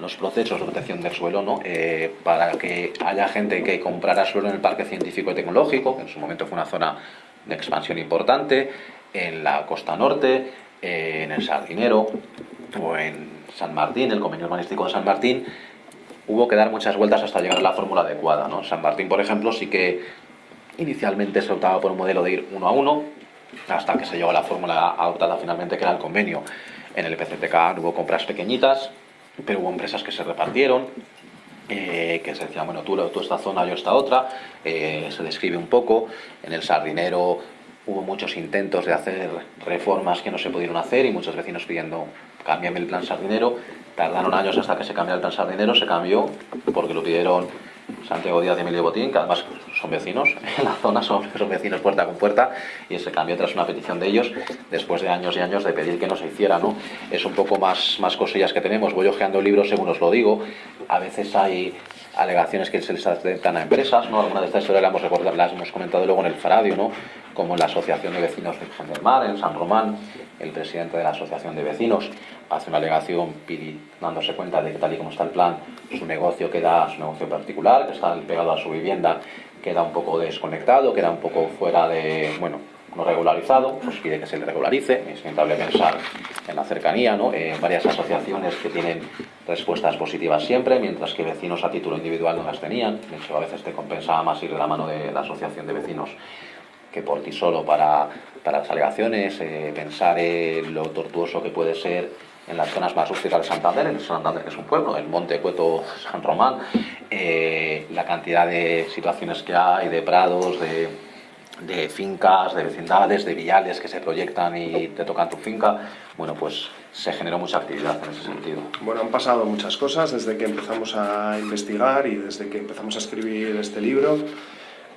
los procesos de protección del suelo ¿no? Eh, para que haya gente que comprara suelo en el Parque Científico y Tecnológico, que en su momento fue una zona de expansión importante, en la costa norte, eh, en el Sardinero o en San Martín, el convenio urbanístico de San Martín, hubo que dar muchas vueltas hasta llegar a la fórmula adecuada. ¿no? San Martín, por ejemplo, sí que inicialmente se optaba por un modelo de ir uno a uno, hasta que se llegó a la fórmula adoptada finalmente que era el convenio. En el PCTK hubo compras pequeñitas, pero hubo empresas que se repartieron, eh, que se decían, bueno, tú, tú esta zona, yo esta otra, eh, se describe un poco. En el Sardinero hubo muchos intentos de hacer reformas que no se pudieron hacer y muchos vecinos pidiendo, cámbiame el plan Sardinero. Tardaron años hasta que se cambiara el plan Sardinero, se cambió porque lo pidieron Santiago Díaz y Emilio Botín, que además son vecinos en la zona, son, vecinos puerta con puerta, y se cambió tras una petición de ellos, después de años y años de pedir que no se hiciera, ¿no? Es un poco más, más cosillas que tenemos, voy ojeando libros según os lo digo, a veces hay alegaciones que se les aceptan a empresas, ¿no? Alguna de estas historias las hemos, recordado, las hemos comentado luego en el Faradio, ¿no? Como en la Asociación de Vecinos de del Mar, en San Román, el presidente de la Asociación de Vecinos hace una alegación dándose cuenta de que tal y como está el plan, su negocio queda, su negocio particular, que está pegado a su vivienda, queda un poco desconectado, queda un poco fuera de, bueno, no regularizado, pues pide que se le regularice, es inevitable pensar en la cercanía, ¿no? Eh, varias asociaciones que tienen respuestas positivas siempre, mientras que vecinos a título individual no las tenían, de hecho a veces te compensaba más ir de la mano de la asociación de vecinos que por ti solo para, para las alegaciones, eh, pensar en lo tortuoso que puede ser en las zonas más rústicas de Santander, en Santander que es un pueblo, el Monte Cueto San Román, eh, la cantidad de situaciones que hay, de prados, de, de, fincas, de vecindades, de viales que se proyectan y te tocan tu finca, bueno, pues se generó mucha actividad en ese sentido. Bueno, han pasado muchas cosas desde que empezamos a investigar y desde que empezamos a escribir este libro.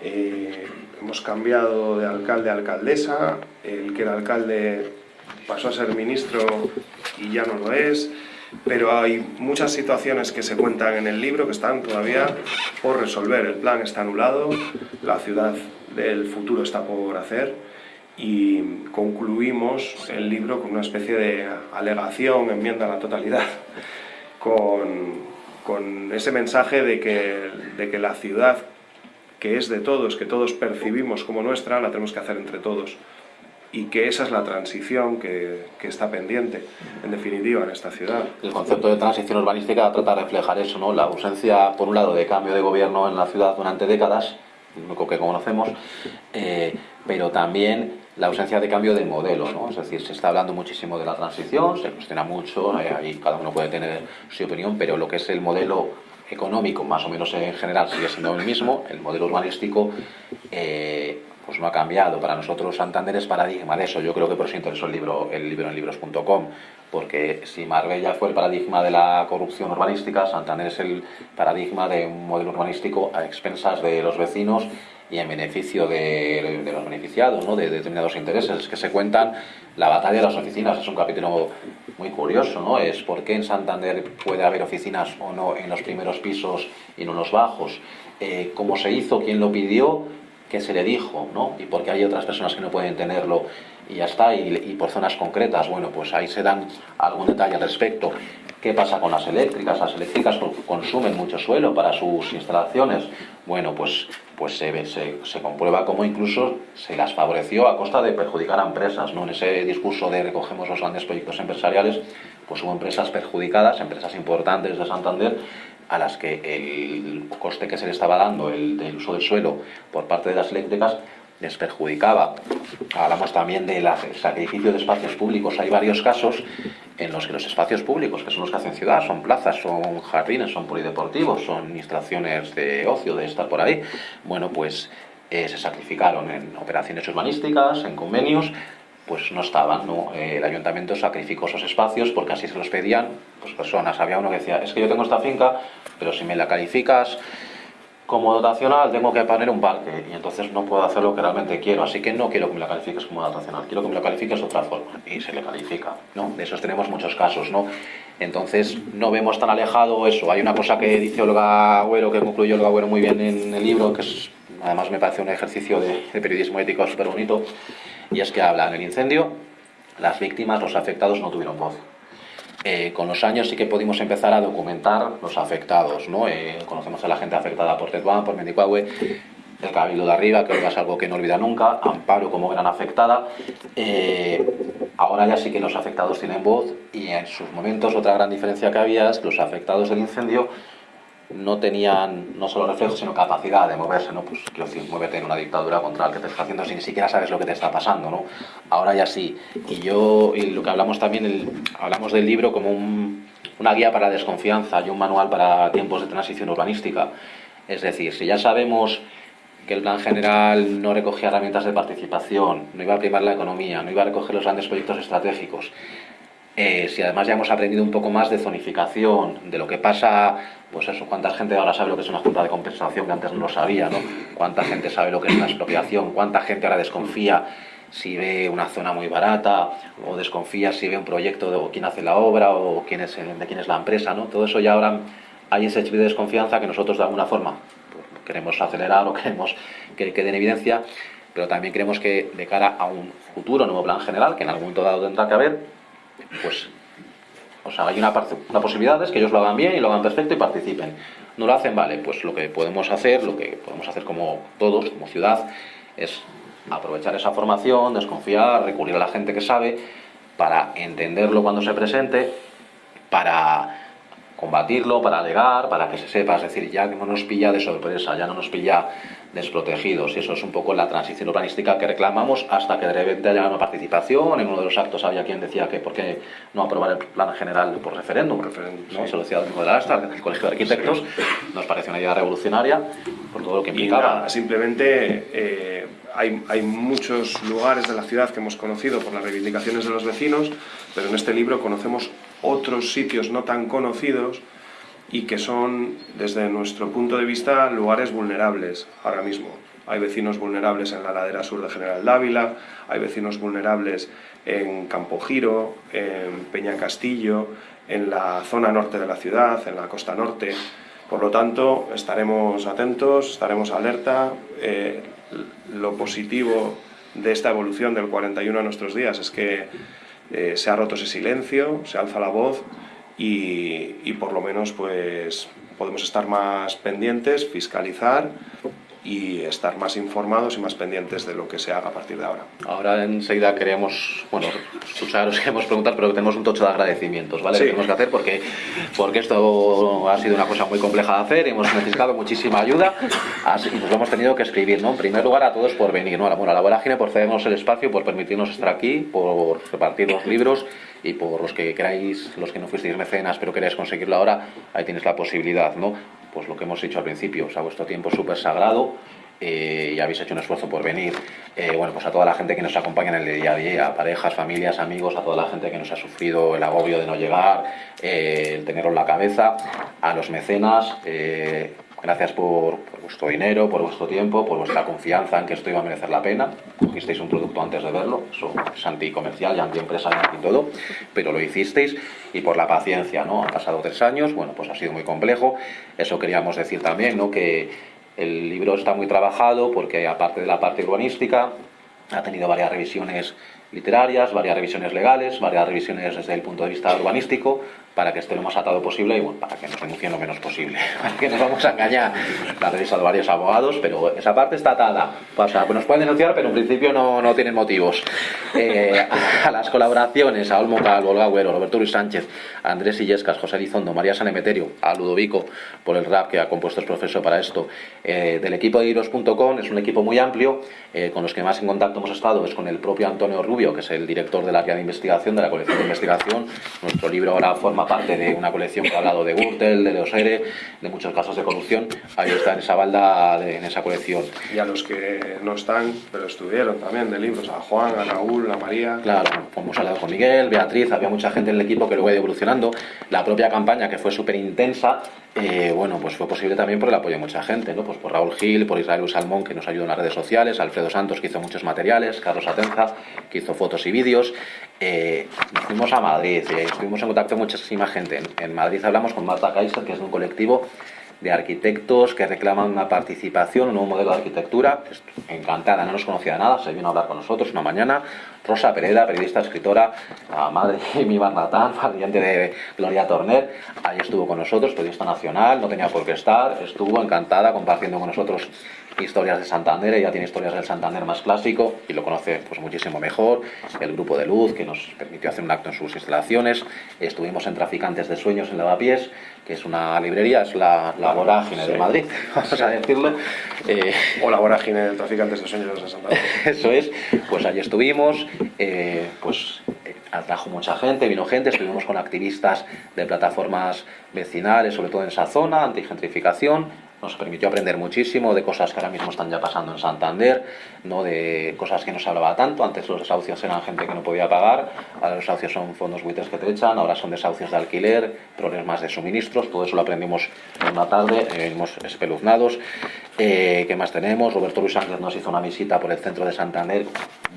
Eh, hemos cambiado de alcalde a alcaldesa, el que era alcalde pasó a ser ministro y ya no lo es, pero hay muchas situaciones que se cuentan en el libro que están todavía por resolver. El plan está anulado, la ciudad del futuro está por hacer y concluimos el libro con una especie de alegación, enmienda a la totalidad, con, con ese mensaje de que, de que la ciudad que es de todos, que todos percibimos como nuestra, la tenemos que hacer entre todos. Y que esa es la transición que, que está pendiente, en definitiva, en esta ciudad. El concepto de transición urbanística trata de reflejar eso, ¿no? La ausencia, por un lado, de cambio de gobierno en la ciudad durante décadas, lo que conocemos, eh, pero también la ausencia de cambio de modelo, ¿no? Es decir, se está hablando muchísimo de la transición, se cuestiona mucho, ahí cada uno puede tener su opinión, pero lo que es el modelo económico, más o menos en general, sigue siendo el mismo, el modelo urbanístico eh, pues no ha cambiado. Para nosotros Santander es paradigma de eso. Yo creo que por eso interesó el libro, el libro en libros.com, porque si Marbella fue el paradigma de la corrupción urbanística, Santander es el paradigma de un modelo urbanístico a expensas de los vecinos y en beneficio de, los beneficiados, ¿no? de, determinados intereses que se cuentan. La batalla de las oficinas es un capítulo muy curioso, ¿no? Es por qué en Santander puede haber oficinas o no en los primeros pisos y no en los bajos. Eh, ¿Cómo se hizo? ¿Quién lo pidió? ¿Qué se le dijo? ¿no? Y por qué hay otras personas que no pueden tenerlo y ya está, y, por zonas concretas. Bueno, pues ahí se dan algún detalle al respecto. ¿Qué pasa con las eléctricas? Las eléctricas consumen mucho suelo para sus instalaciones. Bueno, pues, pues se, se, se, comprueba cómo incluso se las favoreció a costa de perjudicar a empresas. ¿no? En ese discurso de recogemos los grandes proyectos empresariales, pues hubo empresas perjudicadas, empresas importantes de Santander, a las que el coste que se le estaba dando el, del uso del suelo por parte de las eléctricas les perjudicaba. Hablamos también del sacrificio de espacios públicos. Hay varios casos en los que los espacios públicos, que son los que hacen ciudad, son plazas, son jardines, son polideportivos, son instalaciones de ocio, de estar por ahí, bueno, pues eh, se sacrificaron en operaciones urbanísticas, en convenios, pues no estaban, ¿no? Eh, el ayuntamiento sacrificó esos espacios porque así se los pedían pues, personas. Había uno que decía, es que yo tengo esta finca, pero si me la calificas como dotacional tengo que poner un parque y entonces no puedo hacer lo que realmente quiero, así que no quiero que me la califiques como dotacional, quiero que me la califiques de otra forma y se le califica, ¿no? De esos tenemos muchos casos, ¿no? Entonces no vemos tan alejado eso. Hay una cosa que dice Olga Agüero, que concluyó Olga Agüero muy bien en el libro, que es, además me parece un ejercicio de, de periodismo ético súper bonito, y es que habla en el incendio, las víctimas, los afectados no tuvieron voz. Eh, con los años sí que pudimos empezar a documentar los afectados, ¿no? Eh, conocemos a la gente afectada por Tetuán, por Mendicuahue, el Cabildo de Arriba, que es algo que no olvida nunca, Amparo como gran afectada. Eh, ahora ya sí que los afectados tienen voz y en sus momentos otra gran diferencia que había es que los afectados del incendio no tenían no solo reflejos, sino capacidad de moverse, ¿no? Pues quiero decir, muévete en una dictadura contra el que te está haciendo si ni siquiera sabes lo que te está pasando, ¿no? Ahora ya sí. Y yo, y lo que hablamos también, el, hablamos del libro como un, una guía para desconfianza y un manual para tiempos de transición urbanística. Es decir, si ya sabemos que el plan general no recogía herramientas de participación, no iba a primar la economía, no iba a recoger los grandes proyectos estratégicos, eh, si además ya hemos aprendido un poco más de zonificación, de lo que pasa, pues eso, cuánta gente ahora sabe lo que es una junta de compensación que antes no lo sabía, ¿no? Cuánta gente sabe lo que es una expropiación, cuánta gente ahora desconfía si ve una zona muy barata o desconfía si ve un proyecto de o quién hace la obra o quién es, de quién es la empresa, ¿no? Todo eso ya ahora hay ese chip de desconfianza que nosotros de alguna forma pues, queremos acelerar o queremos que quede en evidencia, pero también queremos que de cara a un futuro nuevo plan general, que en algún momento dado tendrá que haber, pues, o sea, hay una, una posibilidad es que ellos lo hagan bien y lo hagan perfecto y participen. No lo hacen, vale, pues lo que podemos hacer, lo que podemos hacer como todos, como ciudad, es aprovechar esa formación, desconfiar, recurrir a la gente que sabe, para entenderlo cuando se presente, para combatirlo, para alegar, para que se sepa, es decir, ya que no nos pilla de sorpresa, ya no nos pilla desprotegidos. Y eso es un poco la transición urbanística que reclamamos hasta que de repente haya una participación. En uno de los actos había quien decía que por qué no aprobar el plan general por referéndum. referéndum ¿no? Se lo decía el de la el Colegio de Arquitectos. Nos pareció una idea revolucionaria por todo lo que implicaba. Nada, simplemente eh, hay, hay muchos lugares de la ciudad que hemos conocido por las reivindicaciones de los vecinos, pero en este libro conocemos otros sitios no tan conocidos y que son, desde nuestro punto de vista, lugares vulnerables ahora mismo. Hay vecinos vulnerables en la ladera sur de General Dávila, hay vecinos vulnerables en Campo Giro, en Peña Castillo, en la zona norte de la ciudad, en la costa norte. Por lo tanto, estaremos atentos, estaremos alerta. Eh, lo positivo de esta evolución del 41 a nuestros días es que eh, se ha roto ese silencio, se alza la voz y, por lo menos pues podemos estar más pendientes, fiscalizar y estar más informados y más pendientes de lo que se haga a partir de ahora. Ahora enseguida queremos, bueno, os queremos preguntar, pero tenemos un tocho de agradecimientos, ¿vale? Sí. Que tenemos que hacer porque, porque esto ha sido una cosa muy compleja de hacer, hemos necesitado muchísima ayuda así- y nos lo hemos tenido que escribir, ¿no? En primer lugar a todos por venir, ¿no? Bueno, a la vorágine por cedernos el espacio, por permitirnos estar aquí, por repartir los libros y por los que queráis, los que no fuisteis mecenas pero queráis conseguirlo ahora, ahí tienes la posibilidad, ¿no? Pues lo que hemos dicho al principio, o sea, vuestro tiempo es súper sagrado, eh, y habéis hecho un esfuerzo por venir. Eh, bueno, pues a toda la gente que nos acompaña en el día a día, parejas, familias, amigos, a toda la gente que nos ha sufrido el agobio de no llegar, eh, el tenerlo en la cabeza, a los mecenas, eh, gracias por, por vuestro dinero, por vuestro tiempo, por vuestra confianza en que esto iba a merecer la pena. Cogisteis un producto antes de verlo, eso es anticomercial y antiempresarial y todo, pero lo hicisteis y por la paciencia, ¿no? Han pasado tres años, bueno, pues ha sido muy complejo. Eso queríamos decir también, ¿no? Que el libro está muy trabajado porque aparte de la parte urbanística, ha tenido varias revisiones literarias, varias revisiones legales, varias revisiones desde el punto de vista urbanístico, para que esté lo más atado posible y bueno, para que nos denuncien lo menos posible. Para que nos vamos a engañar. La ha revisado varios abogados, pero esa parte está atada. O sea, nos pueden denunciar, pero en principio no, no tienen motivos. Eh, a las colaboraciones, a Olmo Calvo, Olga Agüero, Roberto Luis Sánchez, a Andrés Illescas, José Elizondo, María Sanemeterio, a Ludovico por el rap que ha compuesto el profesor para esto, eh, del equipo de Iros.com, es un equipo muy amplio, eh, con los que más en contacto hemos estado es con el propio Antonio Rubio, que es el director del área de investigación, de la colección de investigación. Nuestro libro ahora forma parte de una colección que ha hablado de Gürtel, de Leosere, de muchos casos de corrupción. Ahí está en esa balda, de- en esa colección. Y a los que no están, pero estuvieron también de libros, a Juan, a Raúl, a María. Claro, hemos hablado con Miguel, Beatriz, había mucha gente en el equipo que luego ha ido evolucionando. La propia campaña, que fue súper intensa, eh, bueno, pues fue posible también por el apoyo de mucha gente, ¿no? Pues por Raúl Gil, por Israel Salmón, que nos ayudó en las redes sociales, Alfredo Santos, que hizo muchos materiales, Carlos Atenza, que hizo fotos y vídeos. Eh, fuimos a Madrid, eh, estuvimos en contacto con muchísima gente. En, Madrid hablamos con Marta Kaiser, que es un colectivo de arquitectos que reclaman una participación, un nuevo modelo de arquitectura. Encantada, no nos conocía nada, se vino a hablar con nosotros una mañana. Rosa Pereda, periodista, escritora, la madre de mi Barnatán, pariente de Gloria Torner, ahí estuvo con nosotros, periodista nacional, no tenía por qué estar, estuvo encantada compartiendo con nosotros historias de Santander, ella tiene historias del Santander más clásico y lo conoce pues muchísimo mejor, el grupo de luz que nos permitió hacer un acto en sus instalaciones, estuvimos en Traficantes de Sueños en Lavapiés, que es una librería, es la, la vorágine de Sí. Madrid, vamos a decirlo. Eh, O la vorágine de traficantes de sueños de Santander. eso es, pues allí estuvimos, eh, pues eh, atrajo mucha gente, vino gente, estuvimos con activistas de plataformas vecinales, sobre todo en esa zona, antigentrificación, nos permitió aprender muchísimo de cosas que ahora mismo están ya pasando en Santander, no de cosas que no se hablaba tanto, antes los desahucios eran gente que no podía pagar, ahora los desahucios son fondos buitres que te echan, ahora son desahucios de alquiler, problemas de suministros, todo eso lo aprendimos en una tarde, eh, venimos espeluznados. Eh, ¿Qué más tenemos? Roberto Luis Ángel nos hizo una visita por el centro de Santander,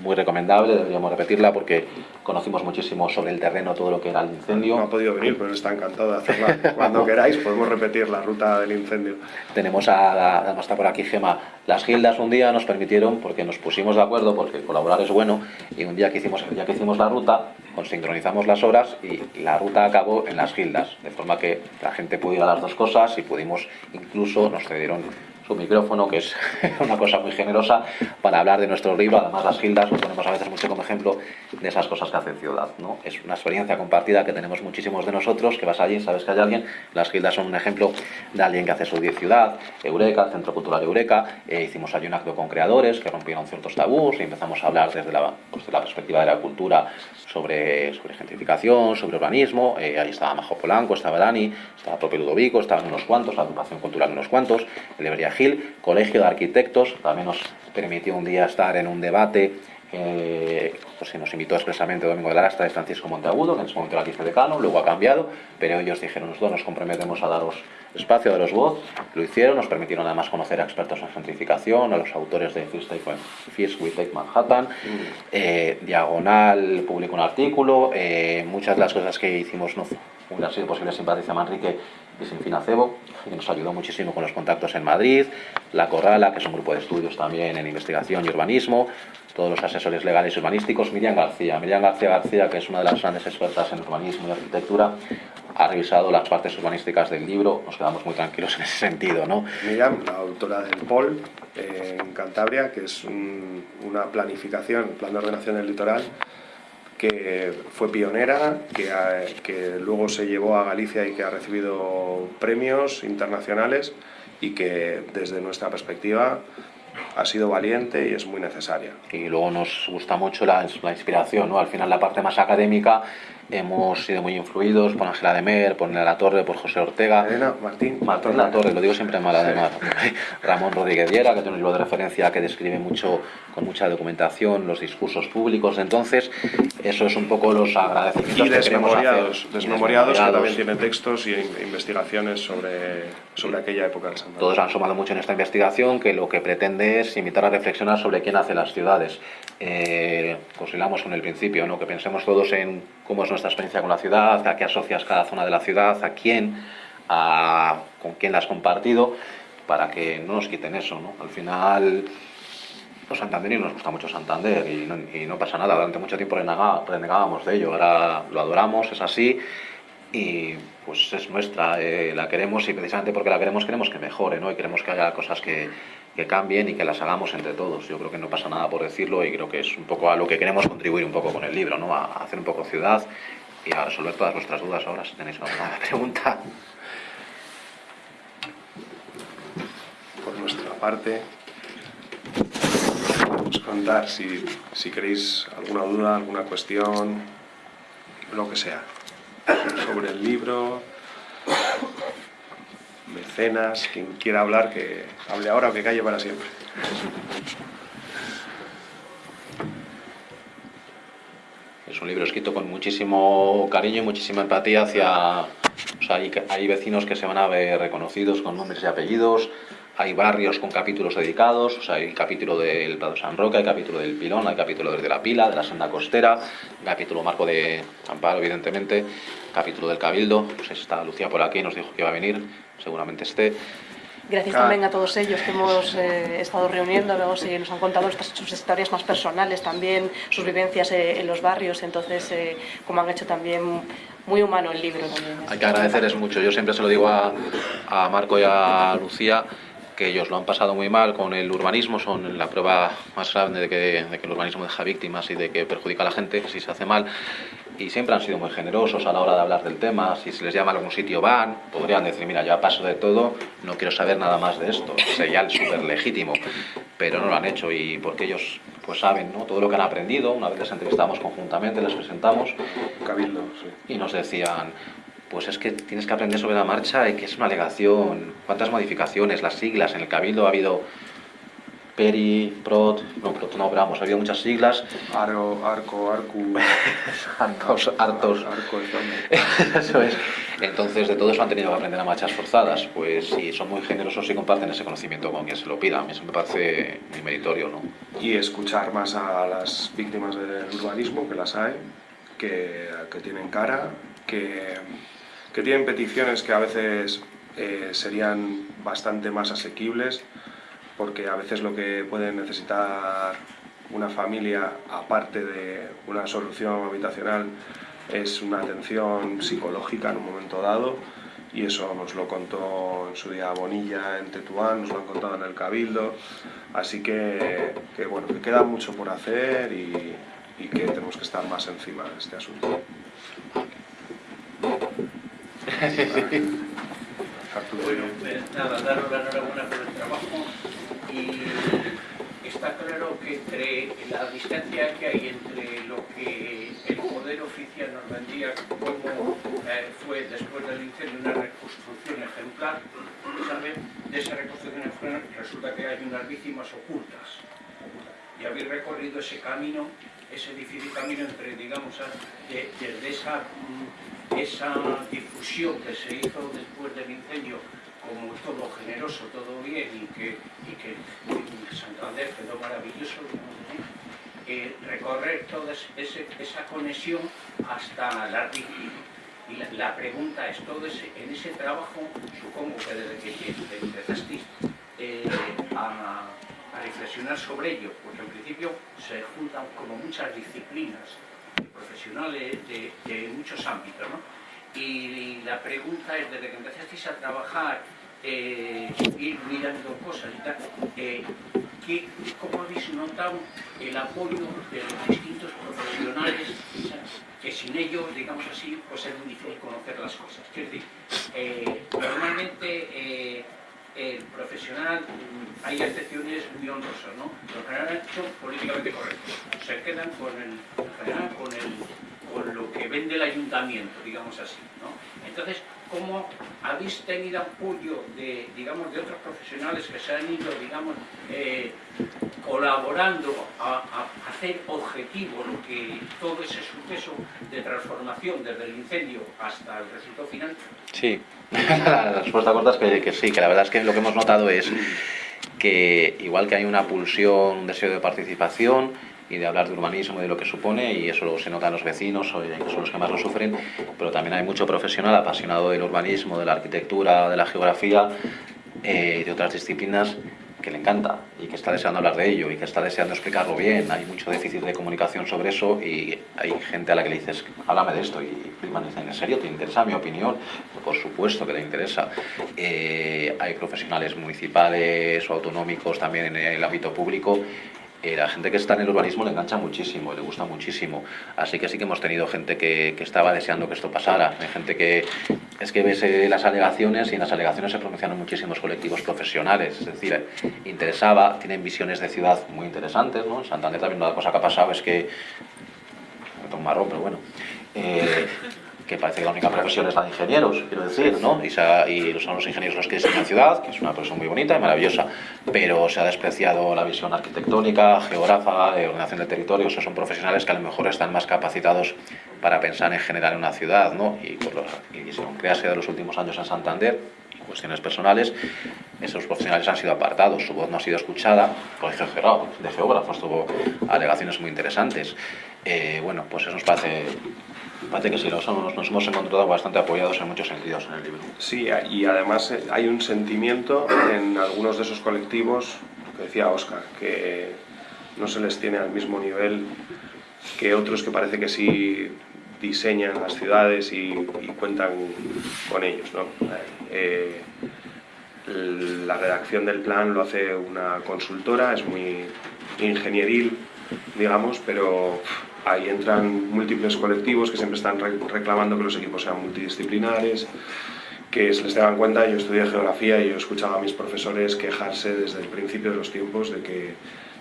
muy recomendable, deberíamos repetirla porque conocimos muchísimo sobre el terreno, todo lo que era el incendio. No ha podido venir, pero está encantado de hacerla. Cuando queráis podemos repetir la ruta del incendio. Tenemos a, además está por aquí Gema, las gildas un día nos permitieron, porque nos pusimos de acuerdo, porque colaborar es bueno, y un día que hicimos, día que hicimos la ruta, sincronizamos las horas y la ruta acabó en las gildas, de forma que la gente pudo ir a las dos cosas y pudimos, incluso nos cedieron su micrófono, que es una cosa muy generosa, para hablar de nuestro libro. Además, las gildas lo ponemos a veces mucho como ejemplo de esas cosas que hacen ciudad. ¿no? Es una experiencia compartida que tenemos muchísimos de nosotros, que vas allí, sabes que hay alguien. Las gildas son un ejemplo de alguien que hace su ciudad. Eureka, Centro Cultural Eureka. eh, hicimos allí un acto con creadores que rompieron ciertos tabús y empezamos a hablar desde la, pues, la perspectiva de la cultura sobre, sobre gentrificación, sobre urbanismo. Eh, ahí estaba Majo Polanco, estaba Dani, estaba propio Ludovico, estaban unos cuantos, la agrupación cultural unos cuantos, el Gil, Colegio de Arquitectos, también nos permitió un día estar en un debate eh, pues se nos invitó expresamente Domingo de la Lastra de Francisco Monteagudo, que en ese momento era vicedecano, luego ha cambiado, pero ellos dijeron, nosotros nos comprometemos a daros espacio, a daros voz, lo hicieron, nos permitieron además conocer a expertos en gentrificación, a los autores de First, Take, First We Take Manhattan, eh, Diagonal publicó un artículo, eh, muchas de las cosas que hicimos no hubieran sido posibles sin Patricia Manrique y sin Finacebo, que nos ayudó muchísimo con los contactos en Madrid, La Corrala, que es un grupo de estudios también en investigación y urbanismo, todos los asesores legales y urbanísticos, Miriam García. Miriam García García, que es una de las grandes expertas en urbanismo y arquitectura, ha revisado las partes urbanísticas del libro. Nos quedamos muy tranquilos en ese sentido, ¿no? Miriam, la autora del POL eh, en Cantabria, que es una planificación, plan de ordenación del litoral, que fue pionera, que, que luego se llevó a Galicia y que ha recibido premios internacionales y que desde nuestra perspectiva ha sido valiente y es muy necesaria. Y luego nos gusta mucho la, la inspiración, ¿no? Al final la parte más académica hemos sido muy influidos por Ángela de Mer, por La Torre, por José Ortega. Elena, Martín. Martín La Torre, lo digo siempre mal además. Ramón Rodríguez Viera, que tiene un libro de referencia que describe mucho, con mucha documentación, los discursos públicos entonces. Eso es un poco los agradecimientos y desmemoriados, que desmemoriados, que también tienen textos y investigaciones sobre, sobre aquella época del Santander. Todos han sumado mucho en esta investigación, que lo que pretende es invitar a reflexionar sobre quién hace las ciudades. Eh, pues con el principio, ¿no? que pensemos todos en cómo es nuestra experiencia con la ciudad, a qué asocias cada zona de la ciudad, a quién, a, con quién la has compartido, para que no nos quiten eso. ¿no? Al final, los santanderinos nos gusta mucho Santander y no, pasa nada. Durante mucho tiempo renegábamos de ello, ahora lo adoramos, es así y pues es nuestra, eh, la queremos y precisamente porque la queremos queremos que mejore, ¿no? Y queremos que haya cosas que, que cambien y que las hagamos entre todos. Yo creo que no pasa nada por decirlo y creo que es un poco a lo que queremos contribuir un poco con el libro, ¿no? A hacer un poco ciudad y a resolver todas vuestras dudas ahora, si tenéis alguna pregunta. Por nuestra parte, podemos contar si, si queréis alguna duda, alguna cuestión, lo que sea, sobre el libro, mecenas, quien quiera hablar, que hable ahora o que calle para siempre. Es un libro escrito con muchísimo cariño y muchísima empatía hacia... O sea, hay, vecinos que se van a ver reconocidos con nombres y apellidos, hay barrios con capítulos dedicados, o sea, hay el capítulo del Prado San Roque, hay capítulo del Pilón, hay capítulo desde la Pila, de la Senda Costera, capítulo Marco de Amparo, evidentemente, capítulo del Cabildo, pues está Lucía por aquí, nos dijo que iba a venir, seguramente esté. Gracias también a todos ellos que hemos eh, estado reuniéndonos y nos han contado estas, sus historias más personales también, sus vivencias eh, en los barrios, entonces, eh, como han hecho también muy humano el libro también. Hay que agradecerles mucho, yo siempre se lo digo a, a Marco y a Lucía, que ellos lo han pasado muy mal con el urbanismo, son la prueba más grande de que, de que el urbanismo deja víctimas y de que perjudica a la gente si se hace mal y siempre han sido muy generosos a la hora de hablar del tema. Si se les llama a algún sitio van, podrían decir, mira, ya paso de todo, no quiero saber nada más de esto. Sería súper legítimo, pero no lo han hecho y porque ellos pues saben ¿no? todo lo que han aprendido. Una vez les entrevistamos conjuntamente, les presentamos Cabildo, y nos decían, pues es que tienes que aprender sobre la marcha y que es una alegación, cuántas modificaciones, las siglas. En el Cabildo ha habido Peri, Prot, no, Prot no, pero vamos, ha habido muchas siglas. Aro, Arco, Arcu. Arcos, Artos. Arco, eso es. Entonces, de todo eso han tenido que aprender a marchas forzadas. Pues si son muy generosos y comparten ese conocimiento con quien se lo pida. A mí eso me parece muy meritorio, ¿no? Y escuchar más a las víctimas del urbanismo, que las hay, que, que tienen cara, que, que tienen peticiones que a veces eh, serían bastante más asequibles porque a veces lo que puede necesitar una familia, aparte de una solución habitacional, es una atención psicológica en un momento dado y eso nos lo contó en su día Bonilla en Tetuán, nos lo han contado en el Cabildo, así que, bueno, que queda mucho por hacer y, y que tenemos que estar más encima de este asunto. Bueno, nada, daros la enhorabuena por el trabajo y está claro que entre la distancia que hay entre lo que el poder oficial nos vendía como eh, fue después del incendio una reconstrucción ejemplar. De esa reconstrucción ejemplar resulta que hay unas víctimas ocultas. Y habéis recorrido ese camino, ese difícil camino entre, digamos, desde esa, mm, esa difusión que se hizo después del incendio como todo generoso, todo bien y que, y que Santander quedó maravilloso, eh, recorrer toda esa conexión hasta la Y la, pregunta es, todo ese, en ese trabajo, supongo que desde que empezasteis eh, a, a, reflexionar sobre ello, porque en principio se juntan como muchas disciplinas profesionales de, de muchos ámbitos, ¿no? Y la pregunta es, desde que empezasteis a trabajar, eh, ir mirando cosas y tal, eh, ¿qué, ¿cómo habéis notado el apoyo de los distintos profesionales que sin ellos, digamos así, pues es muy difícil conocer las cosas? Es decir, eh, normalmente eh, el profesional, mm, hay excepciones muy honrosas, ¿no? Los general son políticamente correctos, se quedan con el, en general, con el con lo que vende el ayuntamiento, digamos así. Entonces, ¿cómo habéis tenido apoyo de, digamos, de otros profesionales que se han ido, digamos, eh, colaborando a, hacer objetivo lo que todo ese suceso de transformación desde el incendio hasta el resultado final? Sí, la respuesta corta es que sí, que la verdad es que lo que hemos notado es que igual que hay una pulsión, un deseo de participación, y de hablar de urbanismo y de lo que supone, y eso se nota en los vecinos, que son los que más lo sufren, pero también hay mucho profesional apasionado del urbanismo, de la arquitectura, de la geografía eh, de otras disciplinas que le encanta y que está deseando hablar de ello y que está deseando explicarlo bien. Hay mucho déficit de comunicación sobre eso y hay gente a la que le dices, háblame de esto y Friedman dice, ¿en serio te interesa mi opinión? Por supuesto que le interesa. Eh, hay profesionales municipales o autonómicos también en el ámbito público eh, la gente que está en el urbanismo le engancha muchísimo, le gusta muchísimo. Así que sí que hemos tenido gente que, estaba deseando que esto pasara. Hay gente que es que ves eh, las alegaciones y en las alegaciones se pronuncian muchísimos colectivos profesionales. Es decir, interesaba, tienen visiones de ciudad muy interesantes. ¿no? En Santander también una cosa que ha pasado es que... Me un marrón, pero bueno. Eh, que parece que la única profesión es la de ingenieros, quiero decir, ¿no? Y, ha, y, son los ingenieros los que diseñan ciudad, que es una profesión muy bonita y maravillosa, pero se ha despreciado la visión arquitectónica, geógrafa, de ordenación de territorios, o sea, son profesionales que a lo mejor están más capacitados para pensar en generar una ciudad, ¿no? Y, por los, y según crease de los últimos años en Santander, cuestiones personales, esos profesionales han sido apartados, su voz no ha sido escuchada, colegio de geógrafos tuvo alegaciones muy interesantes. Eh, bueno, pues eso nos parece parece que sí, nos, nos hemos encontrado bastante apoyados en muchos sentidos en el libro. Sí, y además eh, hay un sentimiento en algunos de esos colectivos, que decía Oscar, que no se les tiene al mismo nivel que otros que parece que sí diseñan las ciudades y, cuentan con ellos. Eh, la redacción del plan lo hace una consultora, es muy ingenieril, digamos, pero ahí entran múltiples colectivos que siempre están reclamando que los equipos sean multidisciplinares, que se les tengan en cuenta, yo estudié geografía y yo escuchaba a mis profesores quejarse desde el principio de los tiempos de que,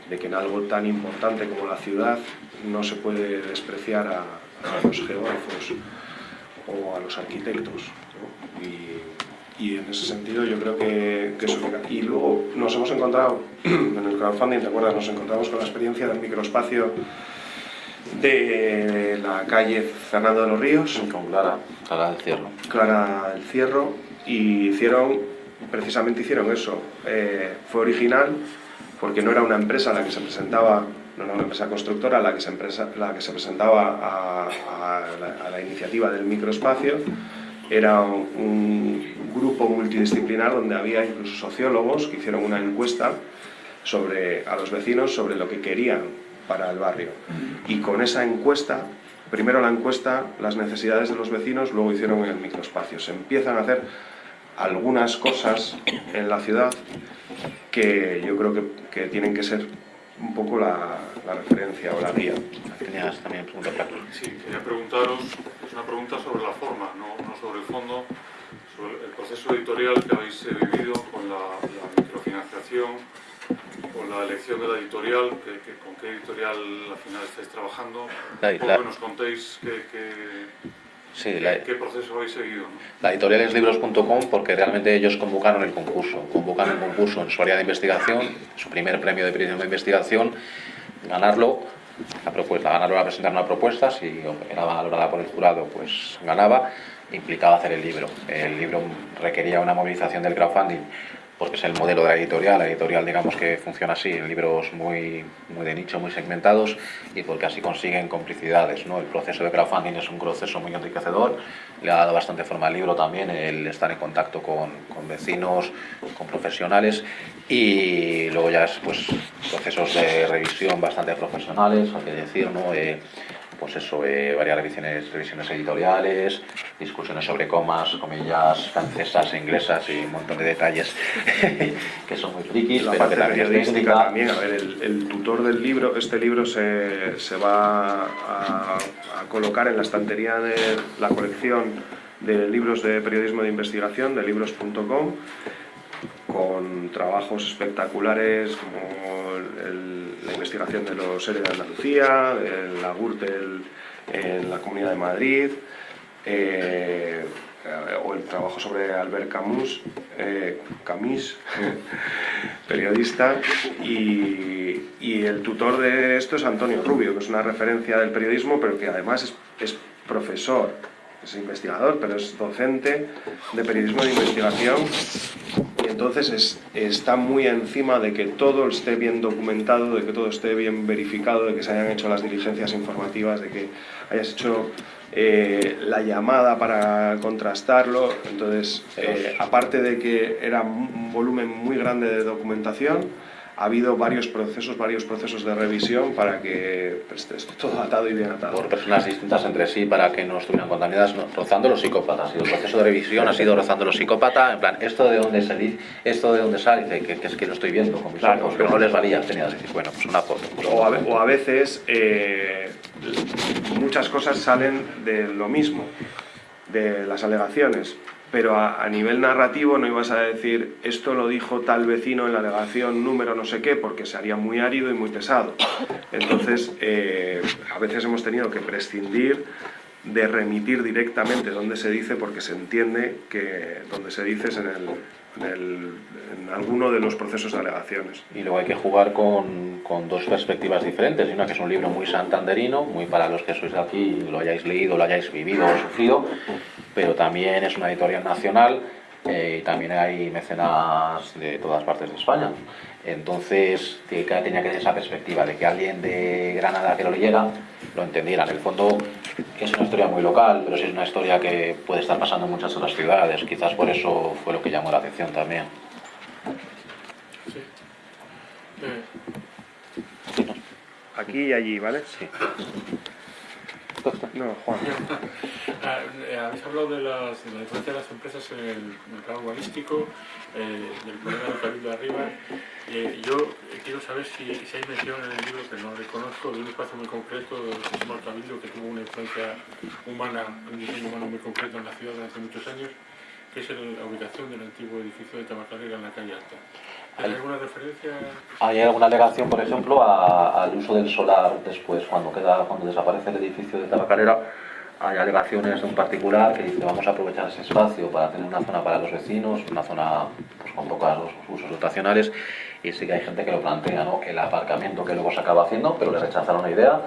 de que en algo tan importante como la ciudad no se puede despreciar a, a los geógrafos o a los arquitectos. ¿no? Y, y, en ese sentido yo creo que, que eso... Y luego nos hemos encontrado, en el crowdfunding, ¿te acuerdas? Nos encontramos con la experiencia del microespacio de la calle Fernando de los Ríos. Con Clara, Clara del Cierro. Clara del Cierro. Y hicieron, precisamente hicieron eso. Eh, fue original porque no era una empresa la que se presentaba, no era una empresa constructora la que se, empresa, la que se presentaba a, a, la, a la, iniciativa del microespacio. Era un, un grupo multidisciplinar donde había incluso sociólogos que hicieron una encuesta sobre, a los vecinos sobre lo que querían para el barrio. Y con esa encuesta, primero la encuesta, las necesidades de los vecinos, luego hicieron el microespacio. Se empiezan a hacer algunas cosas en la ciudad que yo creo que, que tienen que ser un poco la, la, referencia o la guía. Tenías también preguntas para Sí, quería preguntaros, es una pregunta sobre la forma, no, no sobre el fondo, sobre el proceso editorial que habéis vivido con la, la microfinanciación, con la elección de la editorial, que, que, con qué editorial al final estáis trabajando, la, la, que nos contéis qué, qué, sí, qué, la, qué proceso habéis seguido. La editorial es libros.com porque realmente ellos convocaron el concurso, convocaron el concurso en su área de investigación, su primer premio de periodismo de investigación, ganarlo, la propuesta, ganarlo era presentar una propuesta, si era valorada por el jurado pues ganaba, implicaba hacer el libro. El libro requería una movilización del crowdfunding porque es el modelo de la editorial, la editorial digamos que funciona así, en libros muy, muy de nicho, muy segmentados y porque así consiguen complicidades. ¿no? El proceso de crowdfunding es un proceso muy enriquecedor, le ha dado bastante forma al libro también, el estar en contacto con, con vecinos, con profesionales y luego ya es pues, procesos de revisión bastante profesionales, hay que decir, ¿no? Eh, pues eso, eh, varias revisiones, revisiones editoriales, discusiones sobre comas, comillas francesas e inglesas y un montón de detalles que son muy frikis, la pero parte que también es periodística también. A ver, el, el tutor del libro, este libro se, se va a, a colocar en la estantería de la colección de libros de periodismo de investigación de libros.com con trabajos espectaculares como el- la investigación de los seres de Andalucía, de la Gürtel en la Comunidad de Madrid, eh, o el trabajo sobre Albert Camus, eh, periodista, y, y el tutor de esto es Antonio Rubio, que es una referencia del periodismo, pero que además es, es profesor, es investigador, pero es docente de periodismo de investigación y entonces es- está muy encima de que todo esté bien documentado, de que todo esté bien verificado, de que se hayan hecho las diligencias informativas, de que hayas hecho eh, la llamada para contrastarlo. Entonces, eh, aparte de que era un volumen muy grande de documentación, ha habido varios procesos, varios procesos de revisión para que pues, esté todo atado y bien atado. por personas distintas entre sí para que no estuvieran contaminadas, no, rozando los psicópatas. Y el proceso de revisión ha sido rozando los psicópatas, en plan, esto de dónde dice, esto de dónde sale, dice que, que es que lo estoy viendo con mis Claro, ojos, pero no les valía, tenía que decir, bueno, pues una foto. O a, o a veces eh, muchas cosas salen de lo mismo, de las alegaciones, pero a, nivel narrativo no ibas a decir esto lo dijo tal vecino en la alegación número no sé qué, porque se haría muy árido y muy pesado. Entonces, eh, a veces hemos tenido que prescindir de remitir directamente donde se dice porque se entiende que donde se dice es en, el, en, alguno de los procesos de alegaciones. Y luego hay que jugar con, con dos perspectivas diferentes. Una que es un libro muy santanderino, muy para los que sois de aquí, lo hayáis leído, lo hayáis vivido o sufrido, pero también es una editorial nacional eh, y también hay mecenas de todas partes de España. Entonces tenía que tener esa perspectiva de que alguien de Granada que lo leyera lo entendiera. En el fondo es una historia muy local, pero sí es una historia que puede estar pasando en muchas otras ciudades. Quizás por eso fue lo que llamó la atención también. Sí. Eh, Aquí y allí, ¿vale? Sí. No, Juan. ah, eh, habéis hablado de, las, de la influencia de las empresas en el mercado urbanístico, eh, del problema cabildo de arriba. Eh, yo eh, quiero saber si, si hay mención en el libro, que no reconozco, de un espacio muy concreto del del cabildo que tuvo una influencia humana, un diseño humano muy concreto en la ciudad hace muchos años, que es la ubicación del antiguo edificio de Tabacalera en la calle Alta. ¿Hay Ahí. alguna referencia? Hay alguna alegación, por ejemplo, a- al uso del solar después, cuando queda, cuando desaparece el edificio de Tabacalera. Hay alegaciones de un particular que dice vamos a aprovechar ese espacio para tener una zona para los vecinos, una zona pues, con pocos usos dotacionales y sí que hay gente que lo plantea, ¿no? el aparcamiento que luego se acaba haciendo, pero le rechazaron la idea,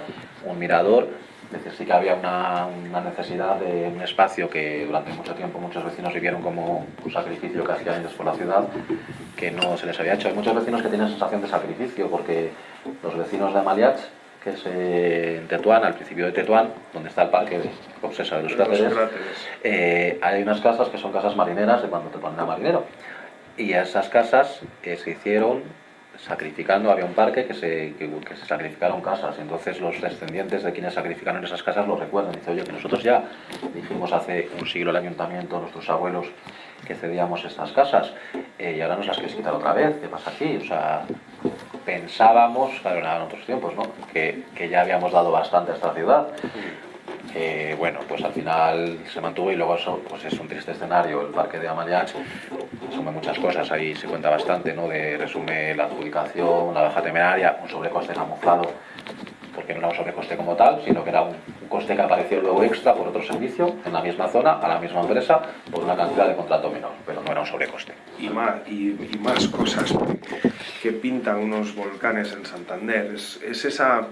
un mirador, es decir, sí que había una, una necesidad de un espacio que durante mucho tiempo muchos vecinos vivieron como un sacrificio que hacían ellos por la ciudad, que no se les había hecho. Hay muchos vecinos que tienen sensación de sacrificio, porque los vecinos de Amaliach, que es eh, en Tetuán, al principio de Tetuán, donde está el parque de Obsesa de los Cráteres, eh, hay unas casas que son casas marineras de cuando Tetuán era marinero. Y a esas casas eh, se hicieron sacrificando, había un parque que se, que, que se sacrificaron casas, y entonces los descendientes de quienes sacrificaron esas casas lo recuerdan. Dice, oye, que nosotros ya dijimos hace un siglo el ayuntamiento, nuestros abuelos, que cedíamos estas casas, eh, y ahora nos las quieres quitar otra vez, ¿qué pasa aquí? O sea, pensábamos, claro, eran otros tiempos, ¿no? Que, que ya habíamos dado bastante a esta ciudad. Eh, bueno, pues al final se mantuvo y luego eso pues es un triste escenario. El parque de Amaliach resume muchas cosas, ahí se cuenta bastante, ¿no? De, resume la adjudicación, la baja temeraria, un sobrecoste camuflado, porque no era un sobrecoste como tal, sino que era un, coste que apareció luego extra por otro servicio en la misma zona, a la misma empresa, por una cantidad de contrato menor, pero no era un sobrecoste. y más, y, más cosas que pintan unos volcanes en Santander. Es esa,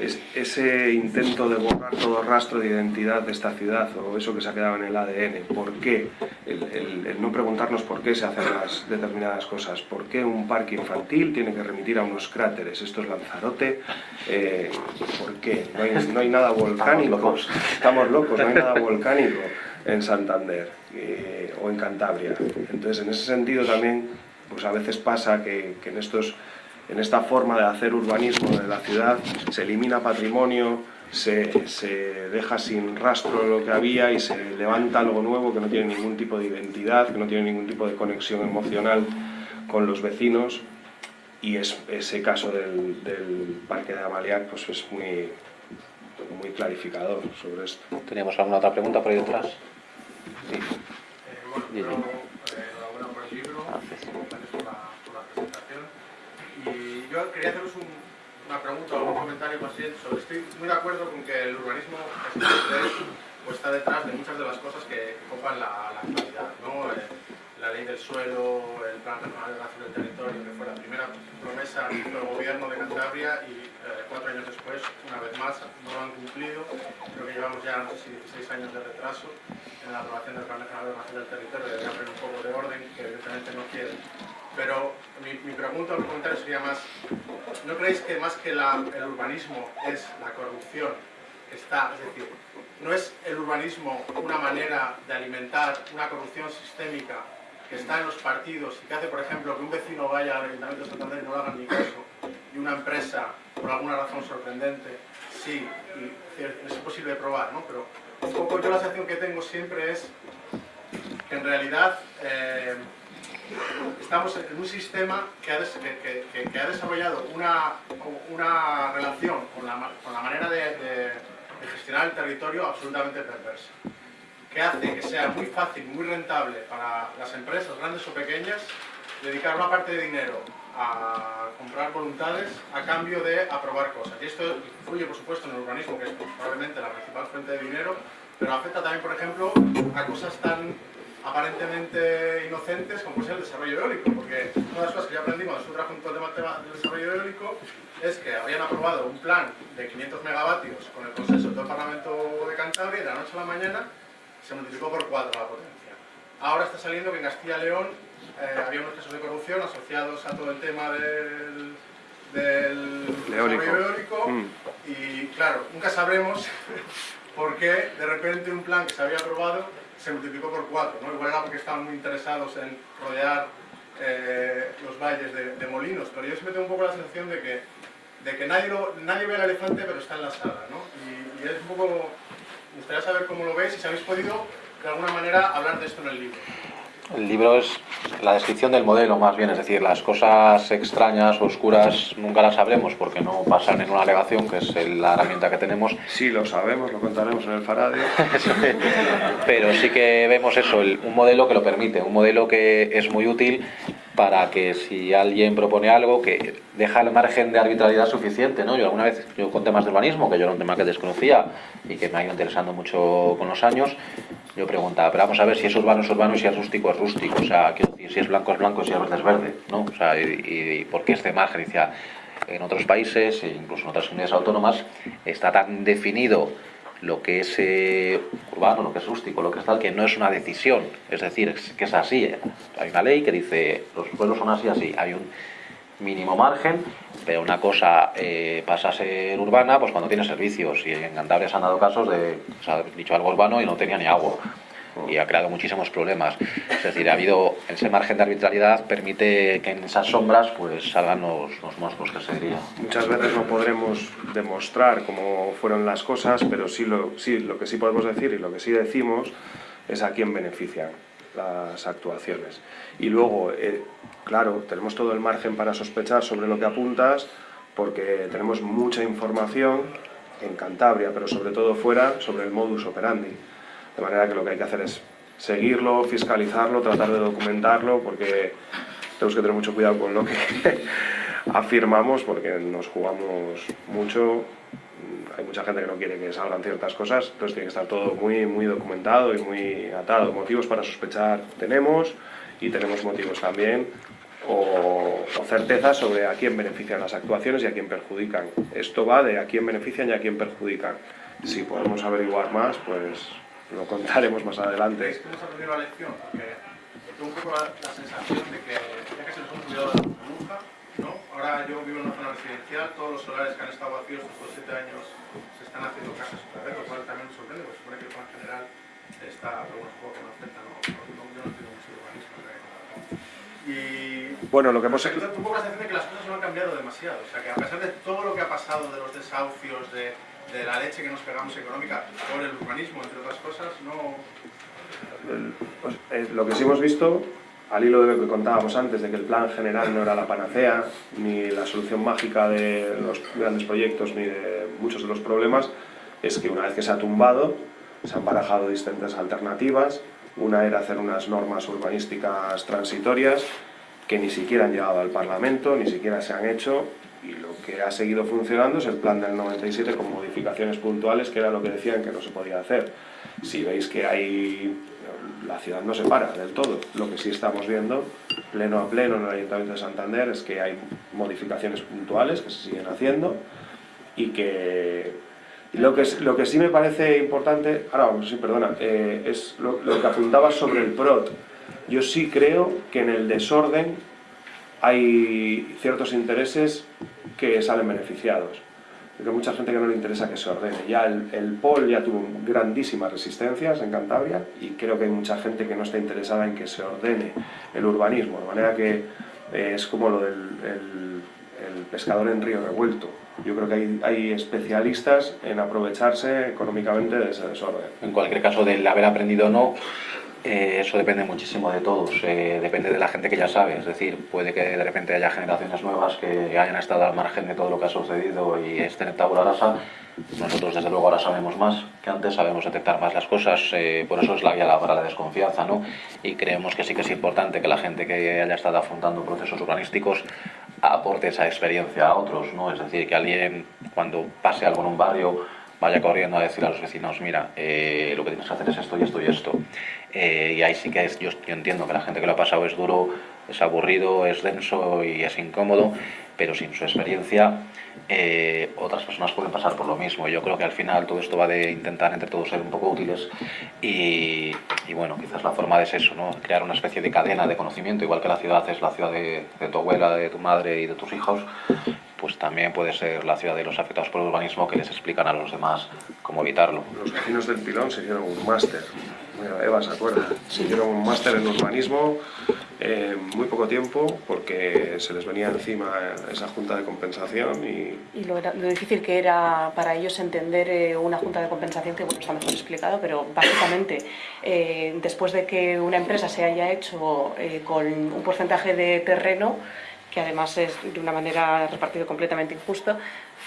ese intento de borrar todo rastro de identidad de esta ciudad o eso que se ha quedado en el ADN, ¿por qué? El, no preguntarnos por qué se hacen las determinadas cosas, por qué un parque infantil tiene que remitir a unos cráteres, esto es Lanzarote, eh, ¿por qué? No hay, nada volcánico, estamos locos, no hay nada volcánico en Santander eh, o en Cantabria. Entonces, en ese sentido también, pues a veces pasa que, que en estos en esta forma de hacer urbanismo de la ciudad se elimina patrimonio, se, deja sin rastro lo que había y se levanta algo nuevo que no tiene ningún tipo de identidad, que no tiene ningún tipo de conexión emocional con los vecinos y es, ese caso del, Parque de Amaliac pues es muy, muy clarificador sobre esto. ¿Teníamos alguna otra pregunta por ahí detrás? Sí. Eh, bueno, el libro, y yo quería haceros una pregunta o un comentario más bien estoy muy de acuerdo con que el urbanismo pues, está detrás de muchas de las cosas que, copan la, actualidad, ¿no? La ley del suelo, el plan nacional de relación del territorio, que fue la primera promesa del gobierno de Cantabria y eh, cuatro años después, una vez más, no lo han cumplido. Creo que llevamos ya, no sé si 16 años de retraso en la aprobación del plan nacional de relación del territorio, debería haber un poco de orden, que evidentemente no quieren. Pero mi, pregunta o mi comentario sería más, ¿no creéis que más que el urbanismo es la corrupción que está, es decir, no es el urbanismo una manera de alimentar una corrupción sistémica que está en los partidos y que hace, por ejemplo, que un vecino vaya al Ayuntamiento de Santander y no le hagan ni caso, y una empresa, por alguna razón sorprendente, sí, y es posible probar, ¿no? Pero un poco yo la sensación que tengo siempre es que en realidad eh, estamos en un sistema que ha, desarrollado una, relación con la, manera de, gestionar el territorio absolutamente perversa, que hace que sea muy fácil, muy rentable para las empresas, grandes o pequeñas, dedicar una parte de dinero a comprar voluntades a cambio de aprobar cosas. Y esto influye, por supuesto, en el urbanismo, que es probablemente la principal fuente de dinero, pero afecta también, por ejemplo, a cosas tan aparentemente inocentes como es el desarrollo eólico, porque una de las cosas que cuando estuve junto al tema del desarrollo eólico es que habían aprobado un plan de 500 megavatios con el consenso del Parlamento de Cantabria y de la noche a la mañana se multiplicó por cuatro la potencia. Ahora está saliendo que en Castilla y León eh, había unos casos de corrupción asociados a todo el tema del, del desarrollo eólico mm. y claro, nunca sabremos por qué de repente un plan que se había aprobado se multiplicó por cuatro, ¿no? Igual era porque estaban muy interesados en rodear eh, los valles de, molinos, pero yo siempre tengo un poco la sensación de que, de que nadie, nadie ve al elefante pero está en la sala, ¿no? Y, y, es un poco... Me gustaría saber cómo lo veis y si habéis podido de alguna manera hablar de esto en el libro. El libro es la descripción del modelo más bien, es decir, las cosas extrañas, oscuras, nunca las sabremos porque no pasan en una alegación, que es la herramienta que tenemos. Sí, lo sabemos, lo contaremos en el Faradio. Pero sí que vemos eso, un modelo que lo permite, un modelo que es muy útil para que si alguien propone algo que deja el margen de arbitrariedad suficiente, ¿no? Yo alguna vez, yo con temas de urbanismo, que yo era un tema que desconocía y que me ha ido interesando mucho con los años, yo preguntaba, pero vamos a ver si es urbano es urbano y si es rústico es rústico, o sea, quiero decir, si es blanco es blanco y si es verde es verde, ¿no? O sea, y, por qué este margen, en otros países, incluso en otras comunidades autónomas, está tan definido lo que es eh, urbano, lo que es rústico, lo que es tal, que no es una decisión, es decir, que es así. ¿eh? Hay una ley que dice, los pueblos son así, así. Hay un mínimo margen, pero una cosa eh, pasa a ser urbana pues cuando tiene servicios. Y en Cantabria se han dado casos de, dicho algo urbano y no tenía ni agua y ha creado muchísimos problemas. Es decir, ha habido ese margen de arbitrariedad permite que en esas sombras pues salgan los, los monstruos que se diría. Muchas veces no podremos demostrar cómo fueron las cosas, pero sí lo, sí, lo que sí podemos decir y lo que sí decimos es a quién benefician las actuaciones. Y luego, eh, claro, tenemos todo el margen para sospechar sobre lo que apuntas, porque tenemos mucha información en Cantabria, pero sobre todo fuera, sobre el modus operandi. De manera que lo que hay que hacer es seguirlo, fiscalizarlo, tratar de documentarlo, porque tenemos que tener mucho cuidado con lo que afirmamos, porque nos jugamos mucho. Hay mucha gente que no quiere que salgan ciertas cosas, entonces tiene que estar todo muy, muy documentado y muy atado. Motivos para sospechar tenemos y tenemos motivos también o, o certeza sobre a quién benefician las actuaciones y a quién perjudican. Esto va de a quién benefician y a quién perjudican. Si podemos averiguar más, pues lo contaremos más adelante. ¿Creéis que hemos aprendido la lección? Porque tengo un poco la, la sensación de que ya que se nos hemos olvidado de la burbuja, ¿no? Ahora yo vivo en una zona residencial, todos los solares que han estado vacíos estos siete años se están haciendo casas otra vez, lo cual también me sorprende, porque supone que el plan general está, pero bueno, supongo que no afecta, ¿no? no yo no entiendo mucho urbanismo. Y Bueno, lo que hemos... Tengo un poco la sensación de que las cosas no han cambiado demasiado. O sea, que a pesar de todo lo que ha pasado, de los desahucios, de, de la leche que nos pegamos económica por el urbanismo, entre otras cosas, no... el- pues, eh, lo que sí hemos visto, al hilo de lo que contábamos antes, de que el plan general no era la panacea, ni la solución mágica de los grandes proyectos, ni de muchos de los problemas, es que una vez que se ha tumbado, se han barajado distintas alternativas. Una era hacer unas normas urbanísticas transitorias que ni siquiera han llegado al Parlamento, ni siquiera se han hecho, que ha seguido funcionando es el plan del 97 con modificaciones puntuales, que era lo que decían que no se podía hacer. Si veis que hay... La ciudad no se para del todo. Lo que sí estamos viendo, pleno a pleno en el Ayuntamiento de Santander, es que hay modificaciones puntuales que se siguen haciendo y que lo que, lo que sí me parece importante, ahora vamos, sí, perdona, eh, es lo, lo que apuntabas sobre el PROT. Yo sí creo que en el desorden hay ciertos intereses que salen beneficiados. Porque mucha gente que no le interesa que se ordene. Ya el, el POL ya tuvo grandísimas resistencias en Cantabria y creo que hay mucha gente que no está interesada en que se ordene el urbanismo. De manera que eh, es como lo del el- el pescador en río revuelto. Yo creo que hay, hay especialistas en aprovecharse económicamente de ese desorden. En cualquier caso, del haber aprendido o no, eh, eso depende muchísimo de todos. Eh, depende de la gente que ya sabe. Es decir, puede que de repente haya generaciones nuevas que hayan estado al margen de todo lo que ha sucedido y estén en tabula rasa. Nosotros, desde luego, ahora sabemos más que antes, sabemos detectar más las cosas. eh, por eso es la vía para la desconfianza, ¿no? Y creemos que sí que es importante que la gente que haya estado afrontando procesos urbanísticos aporte esa experiencia a otros, ¿no? Es decir, que alguien, cuando pase algo en un barrio, vaya corriendo a decir a los vecinos, mira, eh, lo que tienes que hacer es esto y esto y esto. Eh, y ahí sí que es, yo, entiendo que la gente que lo ha pasado es duro, es aburrido, es denso y es incómodo, pero sin su experiencia eh, otras personas pueden pasar por lo mismo. Yo creo que al final todo esto va de intentar entre todos ser un poco útiles y, bueno, quizás la forma es eso, ¿no? crear una especie de cadena de conocimiento, igual que la ciudad es la ciudad de tu abuela, de tu madre y de tus hijos, pues también puede ser la ciudad de los afectados por el urbanismo que les explican a los demás cómo evitarlo. Los vecinos del Pilón se hicieron un máster. Mira, Eva se acuerda. Se hicieron un máster en urbanismo en muy poco tiempo porque se les venía encima esa junta de compensación y Y lo, era- lo difícil que era para ellos entender eh, una junta de compensación, que bueno, está mejor explicado, pero básicamente, eh, después de que una empresa se haya hecho eh, con un porcentaje de terreno, que además es de una manera repartido completamente injusto,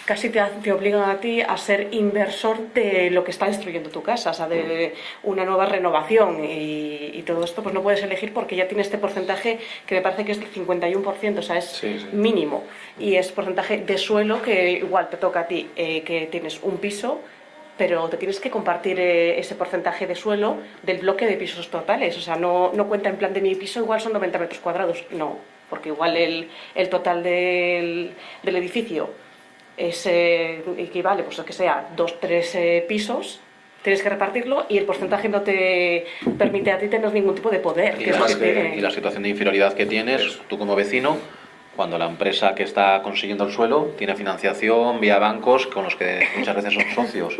casi te, obligan a ti a ser inversor de lo que está destruyendo tu casa, o sea, de una nueva renovación. Y, y todo esto, pues no puedes elegir porque ya tiene este porcentaje que me parece que es del 51%, o sea, es Sí, sí. mínimo. Y es porcentaje de suelo que igual te toca a ti eh, que tienes un piso pero te tienes que compartir eh, ese porcentaje de suelo del bloque de pisos totales. O sea no, no cuenta en plan de mi piso igual son 90 metros cuadrados. No porque igual el, el total del, del edificio es, eh, equivale pues a que sea dos tres eh, pisos tienes que repartirlo y el porcentaje no te permite a ti tener ningún tipo de poder Y que es la, lo que Además que- tiene. y la situación de inferioridad que tienes, tú como vecino, cuando la empresa que está consiguiendo el suelo tiene financiación vía bancos con los que muchas veces son socios.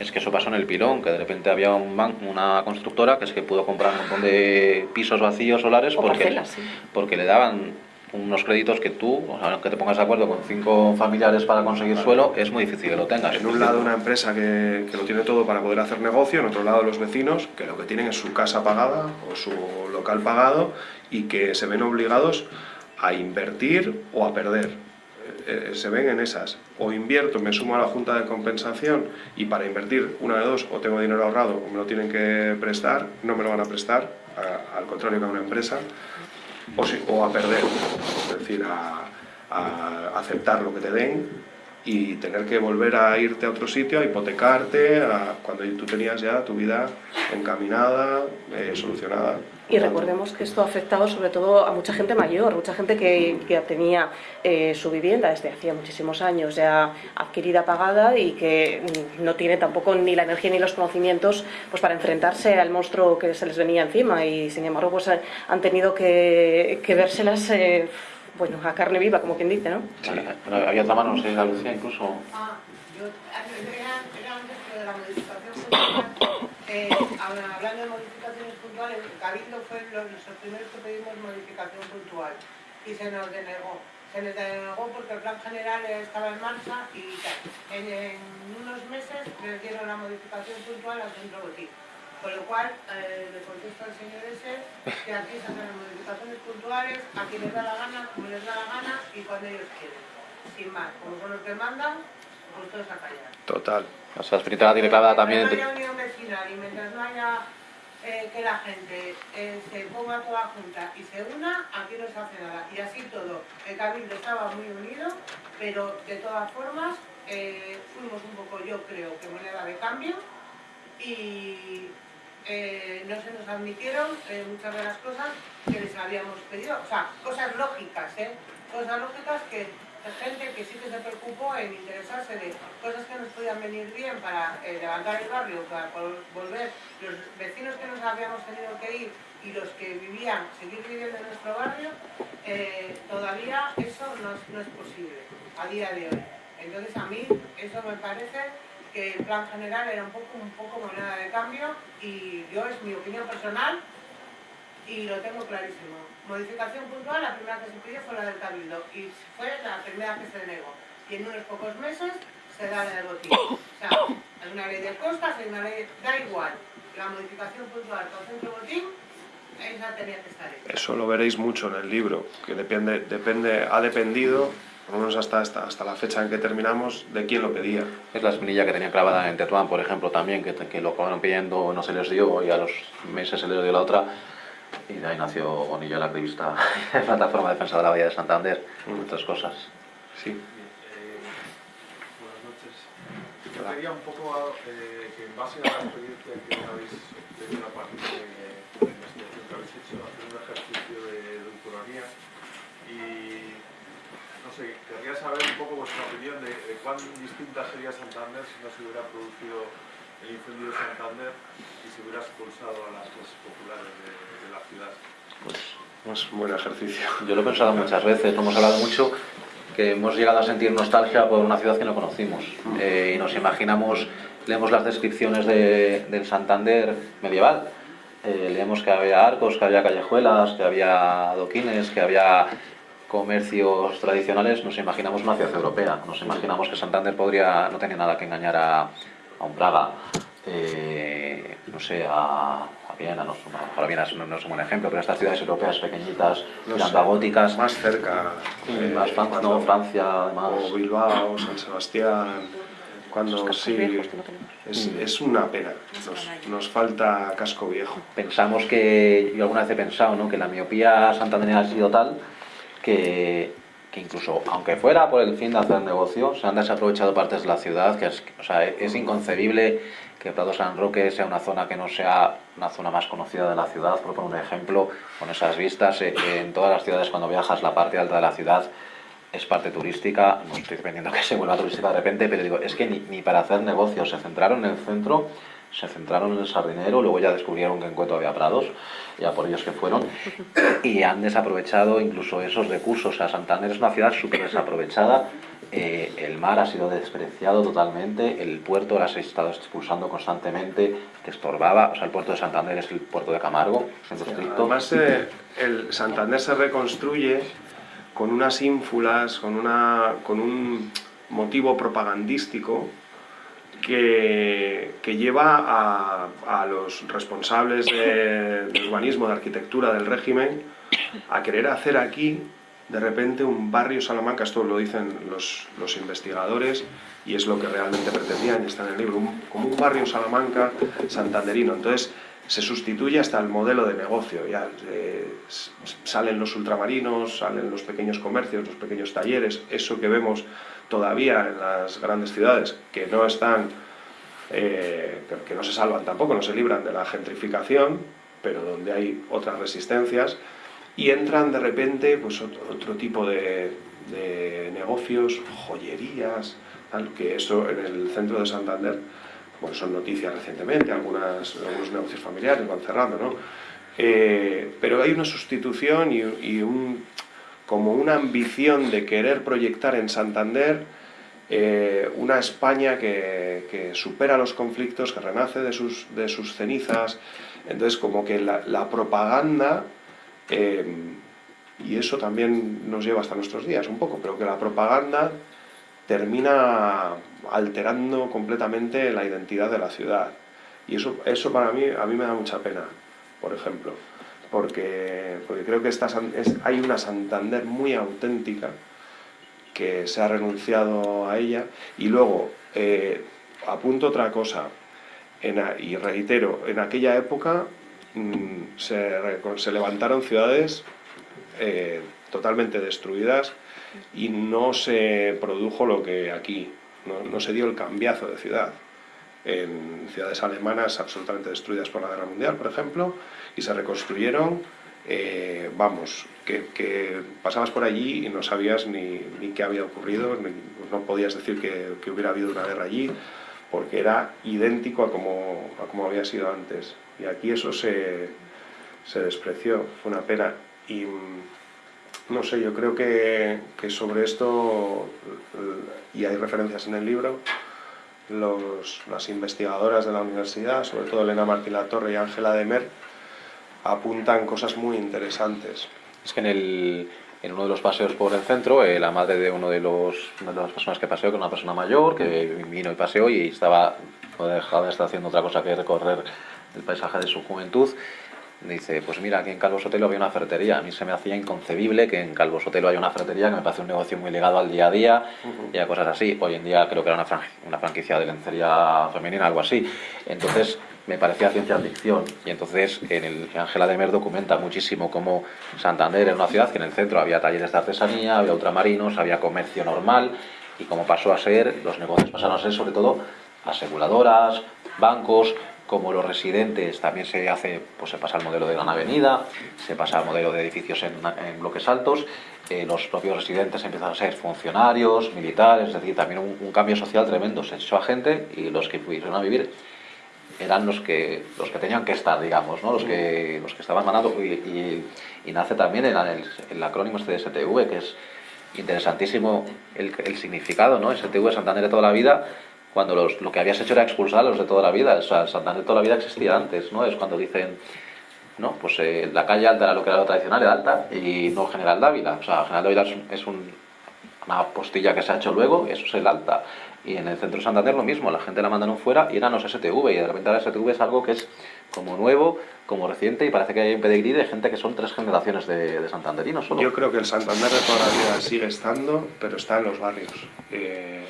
Es que eso pasó en el pilón, que de repente había un ban- una constructora que es que pudo comprar un montón de pisos vacíos solares O porque, parcelas, sí. porque le daban unos créditos que tú, o sea, que te pongas de acuerdo con cinco familiares para conseguir suelo, es muy difícil que lo tengas. en un lado una empresa que, que lo tiene todo para poder hacer negocio, en otro lado los vecinos que lo que tienen es su casa pagada o su local pagado y que se ven obligados a invertir o a perder. Eh, eh, se ven en esas. O invierto, me sumo a la junta de compensación y para invertir una de dos o tengo dinero ahorrado o me lo tienen que prestar, no me lo van a prestar, al contrario que a una empresa, o, si- o a perder, es decir, a, aceptar lo que te den y tener que volver a irte a otro sitio, a hipotecarte, cuando tú tenías ya tu vida encaminada, eh, solucionada. Y recordemos que esto ha afectado sobre todo a mucha gente mayor, mucha gente que ya tenía eh, su vivienda desde hacía muchísimos años ya adquirida, pagada y que no tiene tampoco ni la energía ni los conocimientos pues para enfrentarse al monstruo que se les venía encima y sin embargo pues han tenido que, que vérselas eh, bueno, a carne viva, como quien dice, ¿no? Sí. Había otra mano, no sé, Lucía incluso. Ah, yo, era, era antes que de la modificación eh, hablando de modificaciones puntuales, el Cabildo fue los, los primeros que pedimos modificación puntual y se nos denegó. Se les denegó porque el plan general estaba en marcha y. En, en unos meses les dieron la modificación puntual al centro botín. Con lo cual, eh, le contesto al señor ese que aquí se hacen las modificaciones puntuales, a quien les da la gana, como les da la gana y cuando ellos quieren. Sin más, como son los que mandan, pues todos a callar. Total. O sea, espiritual tiene clavada también... Mientras no haya unión vecinal y mientras no haya eh, que la gente eh, se ponga toda junta y se una, aquí no se hace nada. Y así todo. El Cabildo estaba muy unido, pero de todas formas eh, fuimos un poco, yo creo, que moneda de cambio y no se nos admitieron muchas de las cosas que les habíamos pedido, o sea, cosas lógicas, ¿eh? Cosas lógicas que gente que sí que se preocupó en interesarse de cosas que nos podían venir bien para eh, levantar el barrio, para volver los vecinos que nos habíamos tenido que ir y los que vivían, seguir viviendo en nuestro barrio, eh, todavía eso no es, posible a día de hoy. Entonces a mí eso me parece que el plan general era un poco, un poco moneda de cambio y yo es mi opinión personal y lo tengo clarísimo. Modificación puntual, la primera que se pidió fue la del Cabildo y fue la primera que se denegó. Y en unos pocos meses se da el botín. O sea, hay una ley de costas, hay una ley, da igual. La modificación puntual con centro botín, esa tenía que estar ahí. Eso lo veréis mucho en el libro, que depende, depende, ha dependido por lo menos hasta, hasta, hasta, la fecha en que terminamos, de quién lo pedía. Es la espinilla que tenía clavada en Tetuán, por ejemplo, también, que, que lo acabaron pidiendo, no se les dio, y a los meses se les dio la otra, y de ahí nació Bonillo, el activista de Plataforma de Defensa de la Bahía de Santander, mm. otras cosas. Sí. Eh, buenas noches. Yo quería un poco eh, que en base a la experiencia que habéis tenido a partir de, de la investigación que habéis hecho, hacer un ejercicio de doctoranía y no sé, querría saber un poco vuestra opinión de, de cuán distinta sería Santander si no se hubiera producido el incendio de Santander y se hubiera expulsado a las clases populares de, de la ciudad. Pues es un buen ejercicio. Yo lo he pensado muchas veces, lo hemos hablado mucho, que hemos llegado a sentir nostalgia por una ciudad que no conocimos. Eh, y nos imaginamos, leemos las descripciones de, del Santander medieval, eh, leemos que había arcos, que había callejuelas, que había adoquines, que había comercios tradicionales, nos imaginamos una ciudad europea. Nos imaginamos que Santander podría, no tenía nada que engañar a, a un Praga, eh, no sé, a Viena, no, a Viena no, no, es un buen ejemplo, pero estas ciudades europeas pequeñitas, no sé, góticas. Más cerca. Eh, más Francia, no, Francia, además. O Bilbao, San Sebastián. Cuando sí, es, es, una pena, nos, nos, falta casco viejo. Pensamos que, yo alguna vez he pensado, ¿no? que la miopía santandereana ha sido tal que, que, incluso, aunque fuera por el fin de hacer negocio, se han desaprovechado partes de la ciudad, que es, o sea, es inconcebible que Prado San Roque sea una zona que no sea una zona más conocida de la ciudad, por poner un ejemplo, con esas vistas, eh, en todas las ciudades cuando viajas la parte alta de la ciudad es parte turística, no estoy dependiendo que se vuelva turística de repente, pero digo, es que ni, ni para hacer negocios se centraron en el centro se centraron en el sardinero, luego ya descubrieron que en Cueto había prados, ya por ellos que fueron, y han desaprovechado incluso esos recursos. O sea, Santander es una ciudad súper desaprovechada, eh, el mar ha sido despreciado totalmente, el puerto las ha estado expulsando constantemente, que estorbaba, o sea, el puerto de Santander es el puerto de Camargo, en estricto. Además, eh, el Santander se reconstruye con unas ínfulas, con, una, con un motivo propagandístico, que, lleva a, los responsables de, urbanismo, de arquitectura del régimen, a querer hacer aquí, de repente, un barrio Salamanca, esto lo dicen los, los investigadores, y es lo que realmente pretendían, y está en el libro, como un barrio Salamanca santanderino. Entonces, se sustituye hasta el modelo de negocio, ya eh, salen los ultramarinos, salen los pequeños comercios, los pequeños talleres, eso que vemos todavía en las grandes ciudades que no están, eh, que no se salvan tampoco, no se libran de la gentrificación, pero donde hay otras resistencias, y entran de repente pues, otro, tipo de, negocios, joyerías, tal, que eso en el centro de Santander, bueno, son noticias recientemente, algunas, algunos negocios familiares van cerrando, ¿no? Eh, pero hay una sustitución y, y un, como una ambición de querer proyectar en Santander eh, una España que, supera los conflictos, que renace de sus, cenizas. Entonces, como que la, propaganda, eh, y eso también nos lleva hasta nuestros días un poco, pero que la propaganda termina alterando completamente la identidad de la ciudad. Y eso, eso para mí, a mí me da mucha pena, por ejemplo porque, porque creo que esta, hay una Santander muy auténtica que se ha renunciado a ella. Y luego eh, apunto otra cosa. Y reitero, en aquella época mm, se, levantaron ciudades eh, totalmente destruidas y no se produjo lo que aquí, no se dio el cambiazo de ciudad. En ciudades alemanas absolutamente destruidas por la guerra mundial, por ejemplo, y se reconstruyeron, eh, vamos, que, pasabas por allí y no sabías ni, ni qué había ocurrido, no podías decir que, hubiera habido una guerra allí, porque era idéntico a como, a como había sido antes. Y aquí eso se, se despreció, fue una pena. Y mm, no sé, yo creo que, que sobre esto, y hay referencias en el libro, los, las investigadoras de la universidad, sobre todo Elena Martín Latorre y Ángela Demer, apuntan cosas muy interesantes. Es que en, el, en uno de los paseos por el centro, eh, la madre de uno de, los, de las personas que paseó, que una persona mayor, que vino y paseó y estaba dejada, está haciendo otra cosa que recorrer el paisaje de su juventud, dice, pues mira, aquí en Calvo Sotelo había una ferretería. A mí se me hacía inconcebible que en Calvo Sotelo haya una ferretería, que me parece un negocio muy ligado al día a día y a cosas así. Hoy en día creo que era una, una franquicia de lencería femenina, algo así. Entonces me parecía ciencia ficción. Y entonces en el Ángela de Mer documenta muchísimo cómo Santander era una ciudad que en el centro había talleres de artesanía, había ultramarinos, había comercio normal y cómo pasó a ser, los negocios pasaron a ser sobre todo aseguradoras, bancos, como los residentes también se hace, pues se pasa al modelo de gran avenida, se pasa al modelo de edificios en, bloques altos, eh, los propios residentes empiezan a ser funcionarios, militares, es decir, también un, cambio social tremendo. Se echó a gente y los que fueron a vivir eran los que, los que tenían que estar, digamos, ¿no? los, que, los que estaban mandando. Y, nace también el, el, acrónimo este de STV, que es interesantísimo el, el significado, ¿no? STV, Santander de toda la vida, cuando los, lo que habías hecho era expulsar a los de toda la vida. O sea, Santander de toda la vida existía antes, ¿no? Es cuando dicen, no, pues eh, la calle alta era lo que era lo tradicional, era alta, y no General Dávila. O sea, General Dávila es, una postilla que se ha hecho luego, eso es el alta. Y en el centro de Santander lo mismo, la gente la mandaron fuera y eran los STV, y de repente la STV es algo que es como nuevo, como reciente, y parece que hay un pedigrí de gente que son tres generaciones de, de santanderinos solo. Yo creo que el Santander de toda la vida sigue estando, pero está en los barrios. Eh,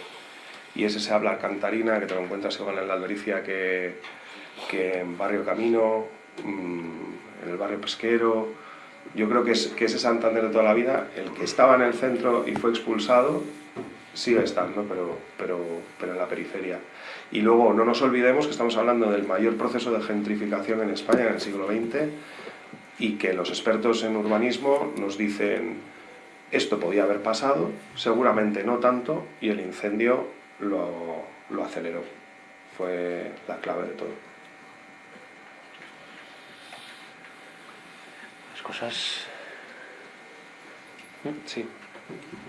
y ese se habla cantarina, que te lo encuentras igual en la Albericia que, que en Barrio Camino, mm, en el barrio pesquero. Yo creo que, es, que ese Santander de toda la vida, el que estaba en el centro y fue expulsado, sigue estando, pero, pero, pero en la periferia. Y luego no nos olvidemos que estamos hablando del mayor proceso de gentrificación en España en el siglo XX y que los expertos en urbanismo nos dicen esto podía haber pasado, seguramente no tanto, y el incendio lo, lo aceleró. Fue la clave de todo. Las cosas... Sí.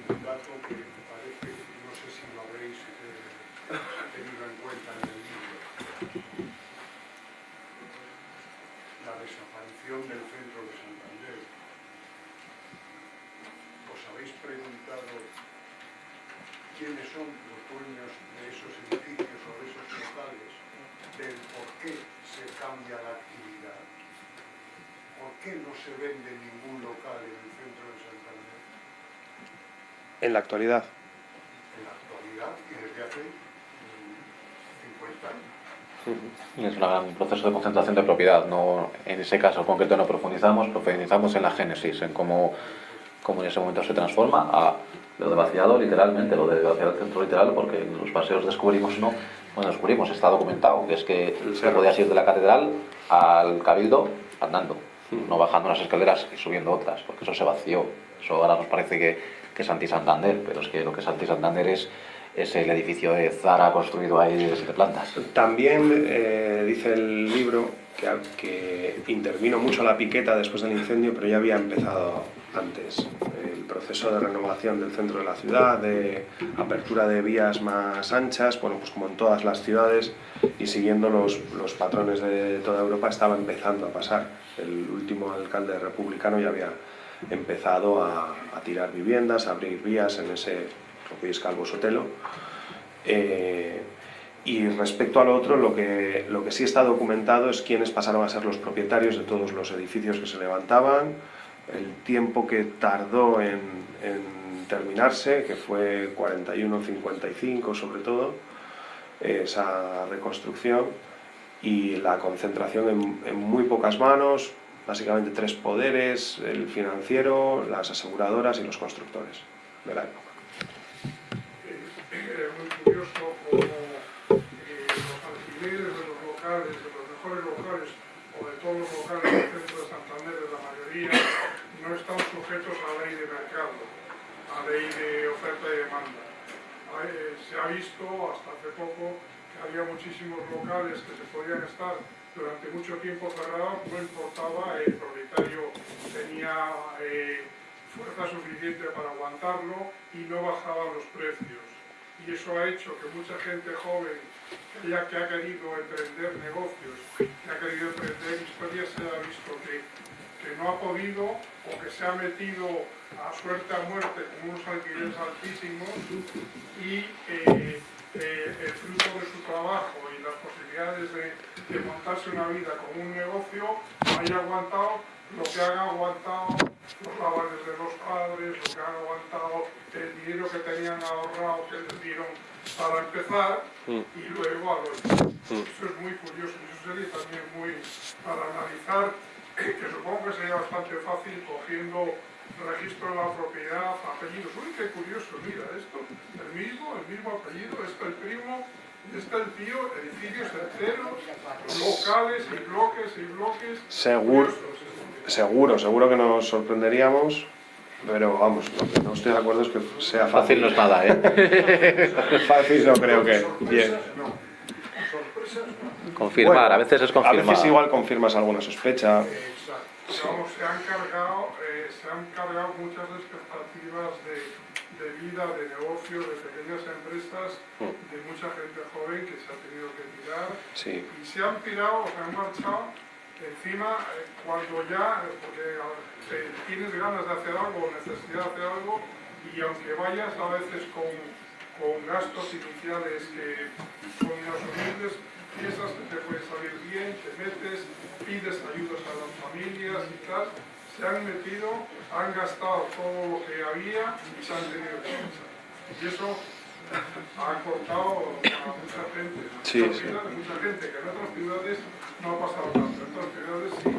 Un dato que me parece, no sé si lo habréis eh, tenido en cuenta en el libro. La desaparición del centro de Santander. ¿Os habéis preguntado quiénes son dueños de esos edificios o de esos locales del por qué se cambia la actividad. ¿Por qué no se vende ningún local en el centro de Santander? En la actualidad. En la actualidad y desde hace 50 años. Es un proceso de concentración de propiedad. No, en ese caso concreto no profundizamos, profundizamos en la génesis, en cómo, cómo en ese momento se transforma a Lo de vaciado literalmente, lo de vaciar el centro literal, porque en los paseos descubrimos, no, bueno, descubrimos, está documentado, que es que se podías ir de la catedral al cabildo andando, no bajando unas escaleras y subiendo otras, porque eso se vació. Eso ahora nos parece que, que es anti-Santander, pero es que lo que es anti-Santander es, es el edificio de Zara construido ahí de siete plantas. También eh, dice el libro que, que intervino mucho la piqueta después del incendio, pero ya había empezado antes el proceso de renovación del centro de la ciudad, de apertura de vías más anchas, bueno, pues como en todas las ciudades y siguiendo los, los patrones de toda Europa estaba empezando a pasar. El último alcalde republicano ya había empezado a, a tirar viviendas, a abrir vías en ese, lo que es Calvo Sotelo. Eh, y respecto al otro, lo que, lo que sí está documentado es quiénes pasaron a ser los propietarios de todos los edificios que se levantaban, el tiempo que tardó en, en terminarse, que fue 41-55 sobre todo, esa reconstrucción, y la concentración en, en muy pocas manos, básicamente tres poderes, el financiero, las aseguradoras y los constructores de la época. Es muy curioso cómo eh, los alquileres de los locales, de los mejores locales o de todos los locales del centro de Santander, de la mayoría, no están sujetos a ley de mercado, a ley de oferta y demanda. Eh, se ha visto hasta hace poco que había muchísimos locales que se podían estar durante mucho tiempo cerrados, no importaba, el propietario tenía eh, fuerza suficiente para aguantarlo y no bajaban los precios. Y eso ha hecho que mucha gente joven ya, que ha querido emprender negocios, que ha querido emprender historias, se ha visto que, que no ha podido o que se ha metido a suerte a muerte con unos alquileres altísimos y eh, eh, el fruto de su trabajo y las posibilidades de, de montarse una vida con un negocio haya aguantado lo que han aguantado los avales de los padres, lo que han aguantado el dinero que tenían ahorrado que les dieron para empezar y luego a los... Eso es muy curioso y eso sería también muy para analizar, que supongo que sería bastante fácil cogiendo registro de la propiedad, apellidos. Uy, qué curioso, mira, esto, el mismo, el mismo apellido, esto el primo, está el tío, edificios enteros, locales y bloques y bloques. Seguro, curiosos. seguro, seguro que nos sorprenderíamos, pero vamos, lo que no estoy de acuerdo es que sea Fácil fácil. no es nada, ¿eh? Fácil no creo que. Bien. No. Confirmar, Bueno, a veces es confirmar. A veces igual confirmas alguna sospecha. Exacto. Vamos, se han cargado, eh, se han cargado muchas expectativas de, de vida, de negocio, de pequeñas empresas, de mucha gente joven que se ha tenido que tirar Sí. y se han pirado, se han marchado encima eh, cuando ya, eh, porque eh, tienes ganas de hacer algo o necesidad de hacer algo y aunque vayas a veces con, con gastos iniciales que son inasumibles, piensas que te puede salir bien, te metes, pides ayudas a las familias y tal, se han metido, han gastado todo lo que había y se han tenido que marchar. Y eso ha cortado a mucha gente. Sí, Muchas sí. ciudades, mucha gente que en otras ciudades no ha pasado tanto. En otras ciudades si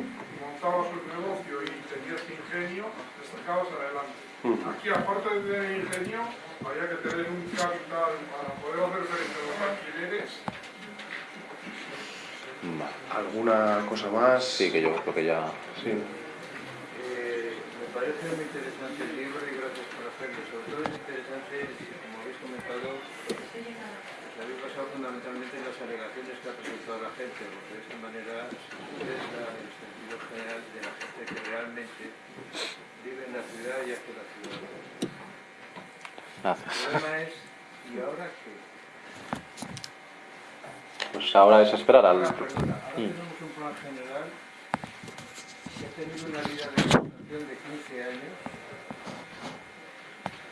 montabas un negocio y tenías ingenio, te sacabas adelante. Aquí aparte de tener ingenio, había que tener un capital para poder hacer frente a los alquileres. ¿Alguna cosa más? Sí, que yo creo que ya... Sí. Eh, me parece muy interesante el libro y gracias por hacerlo. Sobre todo es interesante, como habéis comentado, os habéis basado fundamentalmente en las alegaciones que ha presentado la gente, porque de esta manera se el sentido general de la gente que realmente vive en la ciudad y hace la ciudad. El Gracias. problema es, ¿y ahora qué? Pues ahora es esperar al... Ahora, perdona, ahora tenemos un plan general que ha tenido una vida de explotación de 15 años,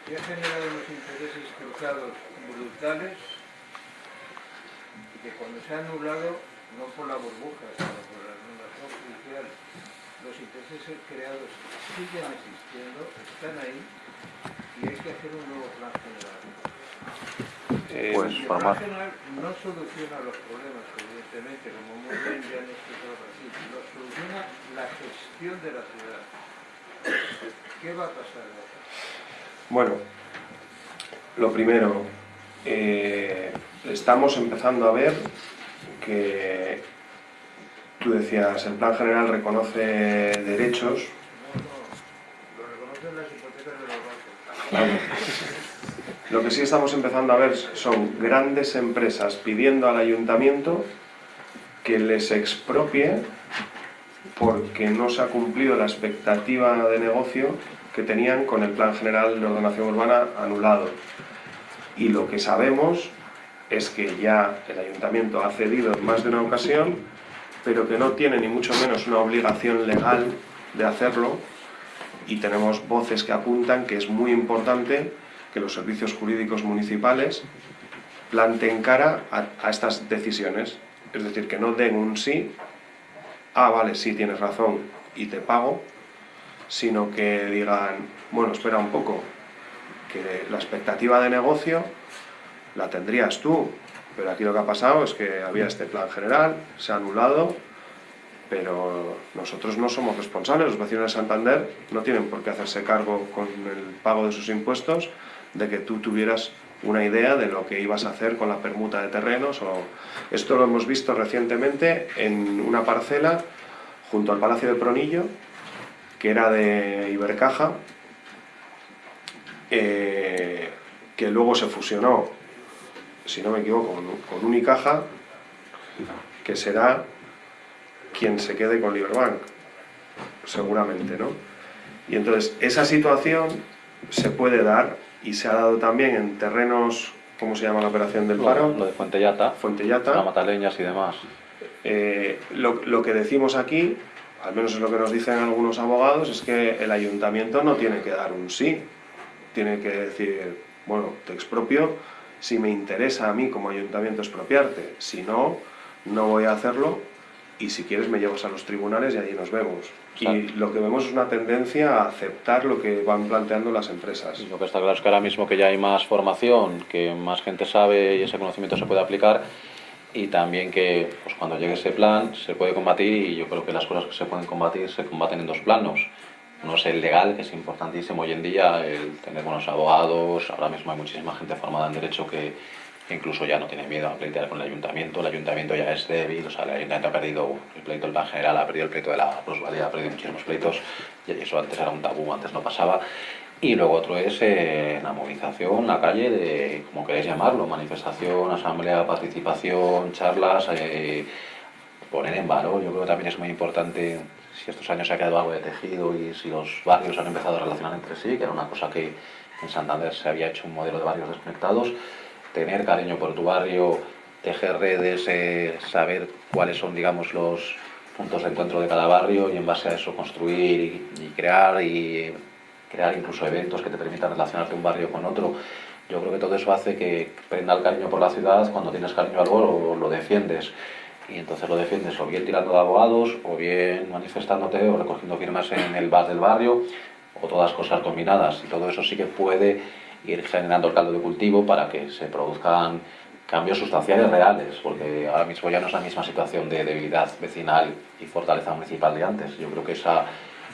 que ha generado unos intereses cruzados brutales y que cuando se ha anulado, no por la burbuja, sino por la anulación judicial, los intereses creados siguen existiendo, están ahí y hay que hacer un nuevo plan general. Eh, Pues plan más... general no soluciona los problemas, evidentemente, como muy bien ya han explicado así, lo soluciona la gestión de la ciudad. ¿Qué va a pasar? Bueno, Lo primero, eh, estamos empezando a ver que tú decías, el plan general reconoce derechos. Lo reconocen las hipotecas de los bancos. Lo que sí estamos empezando a ver son grandes empresas pidiendo al ayuntamiento que les expropie porque no se ha cumplido la expectativa de negocio que tenían con el Plan General de Ordenación Urbana anulado. Y lo que sabemos es que ya el ayuntamiento ha cedido en más de una ocasión, pero que no tiene ni mucho menos una obligación legal de hacerlo y tenemos voces que apuntan que es muy importante que los servicios jurídicos municipales planteen cara a, a estas decisiones. Es decir, que no den un sí, ah, vale, sí, tienes razón y te pago, sino que digan, bueno, espera un poco, que la expectativa de negocio la tendrías tú, pero aquí lo que ha pasado es que había este plan general, se ha anulado, pero nosotros no somos responsables, los vecinos de Santander no tienen por qué hacerse cargo con el pago de sus impuestos de que tú tuvieras una idea de lo que ibas a hacer con la permuta de terrenos. O... Esto lo hemos visto recientemente en una parcela junto al Palacio de Pronillo, que era de Ibercaja, eh, que luego se fusionó, si no me equivoco, con, con Unicaja, que será quien se quede con Liberbank, seguramente, ¿no? Y entonces, esa situación se puede dar y se ha dado también en terrenos, ¿cómo se llama la operación del paro? Lo de Fuentellata, Fuentellata. la Mataleñas y demás. Eh, lo, lo que decimos aquí, al menos es lo que nos dicen algunos abogados, es que el ayuntamiento no tiene que dar un sí, tiene que decir, bueno, te expropio si me interesa a mí como ayuntamiento expropiarte, si no, no voy a hacerlo y si quieres me llevas a los tribunales y allí nos vemos. Y lo que vemos es una tendencia a aceptar lo que van planteando las empresas. Lo que está claro es que ahora mismo que ya hay más formación, que más gente sabe y ese conocimiento se puede aplicar y también que pues, cuando llegue ese plan se puede combatir y yo creo que las cosas que se pueden combatir se combaten en dos planos. Uno es el legal, que es importantísimo hoy en día, el tener buenos abogados, ahora mismo hay muchísima gente formada en derecho que incluso ya no tiene miedo a pleitear con el ayuntamiento, el ayuntamiento ya es débil, o sea, el ayuntamiento ha perdido el pleito del plan general, ha perdido el pleito de la plusvalía, ha perdido muchísimos pleitos, y eso antes era un tabú, antes no pasaba. Y luego otro es eh, la movilización, la calle, de, como queréis llamarlo, manifestación, asamblea, participación, charlas, eh, poner en valor, yo creo que también es muy importante si estos años se ha quedado algo de tejido y si los barrios han empezado a relacionar entre sí, que era una cosa que en Santander se había hecho un modelo de barrios desconectados, tener cariño por tu barrio, tejer redes, eh, saber cuáles son, digamos, los puntos de encuentro de cada barrio y en base a eso construir y, y crear y crear incluso eventos que te permitan relacionarte un barrio con otro. Yo creo que todo eso hace que prenda el cariño por la ciudad, cuando tienes cariño a algo lo, lo defiendes. Y entonces lo defiendes o bien tirando de abogados, o bien manifestándote, o recogiendo firmas en el bar del barrio, o todas cosas combinadas. Y todo eso sí que puede ir generando el caldo de cultivo para que se produzcan cambios sustanciales reales, porque ahora mismo ya no es la misma situación de debilidad vecinal y fortaleza municipal de antes. Yo creo que esa,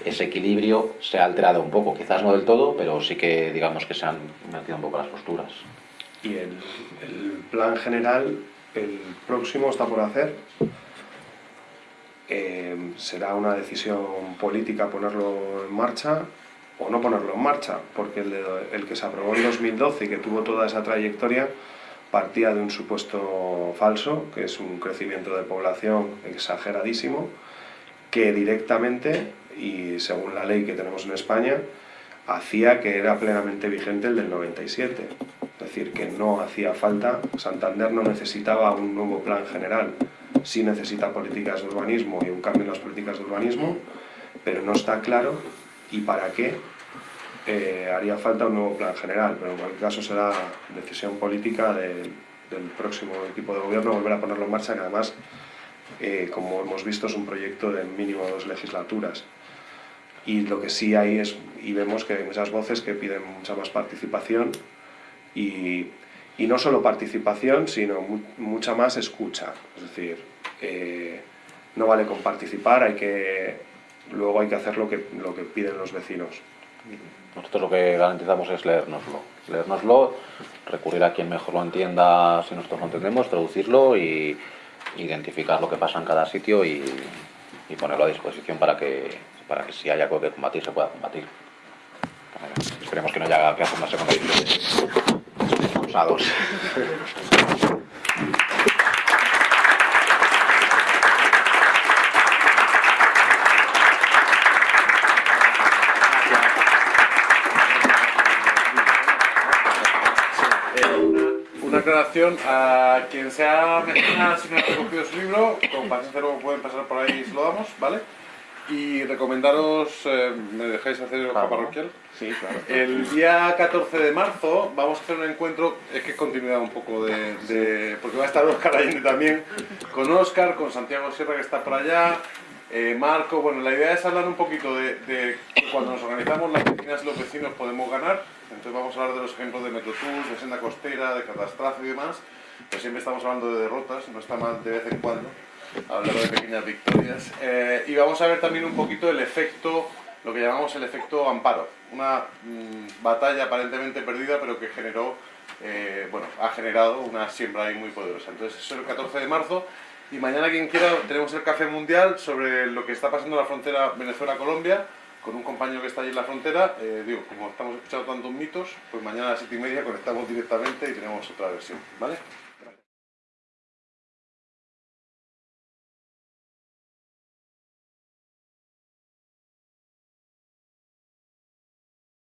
ese equilibrio se ha alterado un poco, quizás no del todo, pero sí que digamos que se han metido un poco las posturas. Y el, plan general, el próximo está por hacer. Eh, será una decisión política ponerlo en marcha o no ponerlo en marcha, porque el, el que se aprobó en 2012 y que tuvo toda esa trayectoria partía de un supuesto falso, que es un crecimiento de población exageradísimo, que directamente, y según la ley que tenemos en España, hacía que era plenamente vigente el del 97. Es decir, que no hacía falta, Santander no necesitaba un nuevo plan general, sí necesita políticas de urbanismo y un cambio en las políticas de urbanismo, pero no está claro y para qué eh, haría falta un nuevo plan general, pero en cualquier caso será decisión política del, del próximo equipo de gobierno volver a ponerlo en marcha, que además, eh, como hemos visto, es un proyecto de mínimo dos legislaturas. Y lo que sí hay es, y vemos que hay muchas voces que piden mucha más participación y, y no solo participación, sino mu- mucha más escucha. Es decir, eh, no vale con participar, hay que, luego hay que hacer lo que, lo que piden los vecinos. Nosotros lo que garantizamos es leérnoslo. Leérnoslo, recurrir a quien mejor lo entienda si nosotros lo entendemos, traducirlo y identificar lo que pasa en cada sitio y, ponerlo a disposición para que, para que si hay algo que combatir se pueda combatir. Esperemos que no haya que hacer una segunda edición de expulsados. Una aclaración a quien sea mecenas si no ha recogido su libro, con paciencia luego pueden pasar por ahí y se lo damos, ¿vale? Y recomendaros, eh, ¿me dejáis hacer el Claro. parroquial? Sí, claro. El día 14 de marzo vamos a hacer un encuentro, es que es continuidad un poco de, de- porque va a estar Óscar Allende también, con Óscar, con Santiago Sierra que está por allá, eh, Marco, bueno, la idea es hablar un poquito de, de cuando nos organizamos las vecinas y los vecinos podemos ganar, entonces vamos a hablar de los ejemplos de Metrotours, de Senda Costera, de Catastrophe y demás, pero siempre estamos hablando de derrotas, no está mal de vez en cuando hablar de pequeñas victorias. Eh, y vamos a ver también un poquito el efecto, lo que llamamos el efecto amparo. Una mm, batalla aparentemente perdida, pero que generó, eh, bueno, ha generado una siembra ahí muy poderosa. Entonces, eso es el 14 de marzo. Y mañana, quien quiera, tenemos el café mundial sobre lo que está pasando en la frontera Venezuela-Colombia, con un compañero que está allí en la frontera. Eh, digo, como estamos escuchando tantos mitos, pues mañana a las 7 y media conectamos directamente y tenemos otra versión. ¿Vale?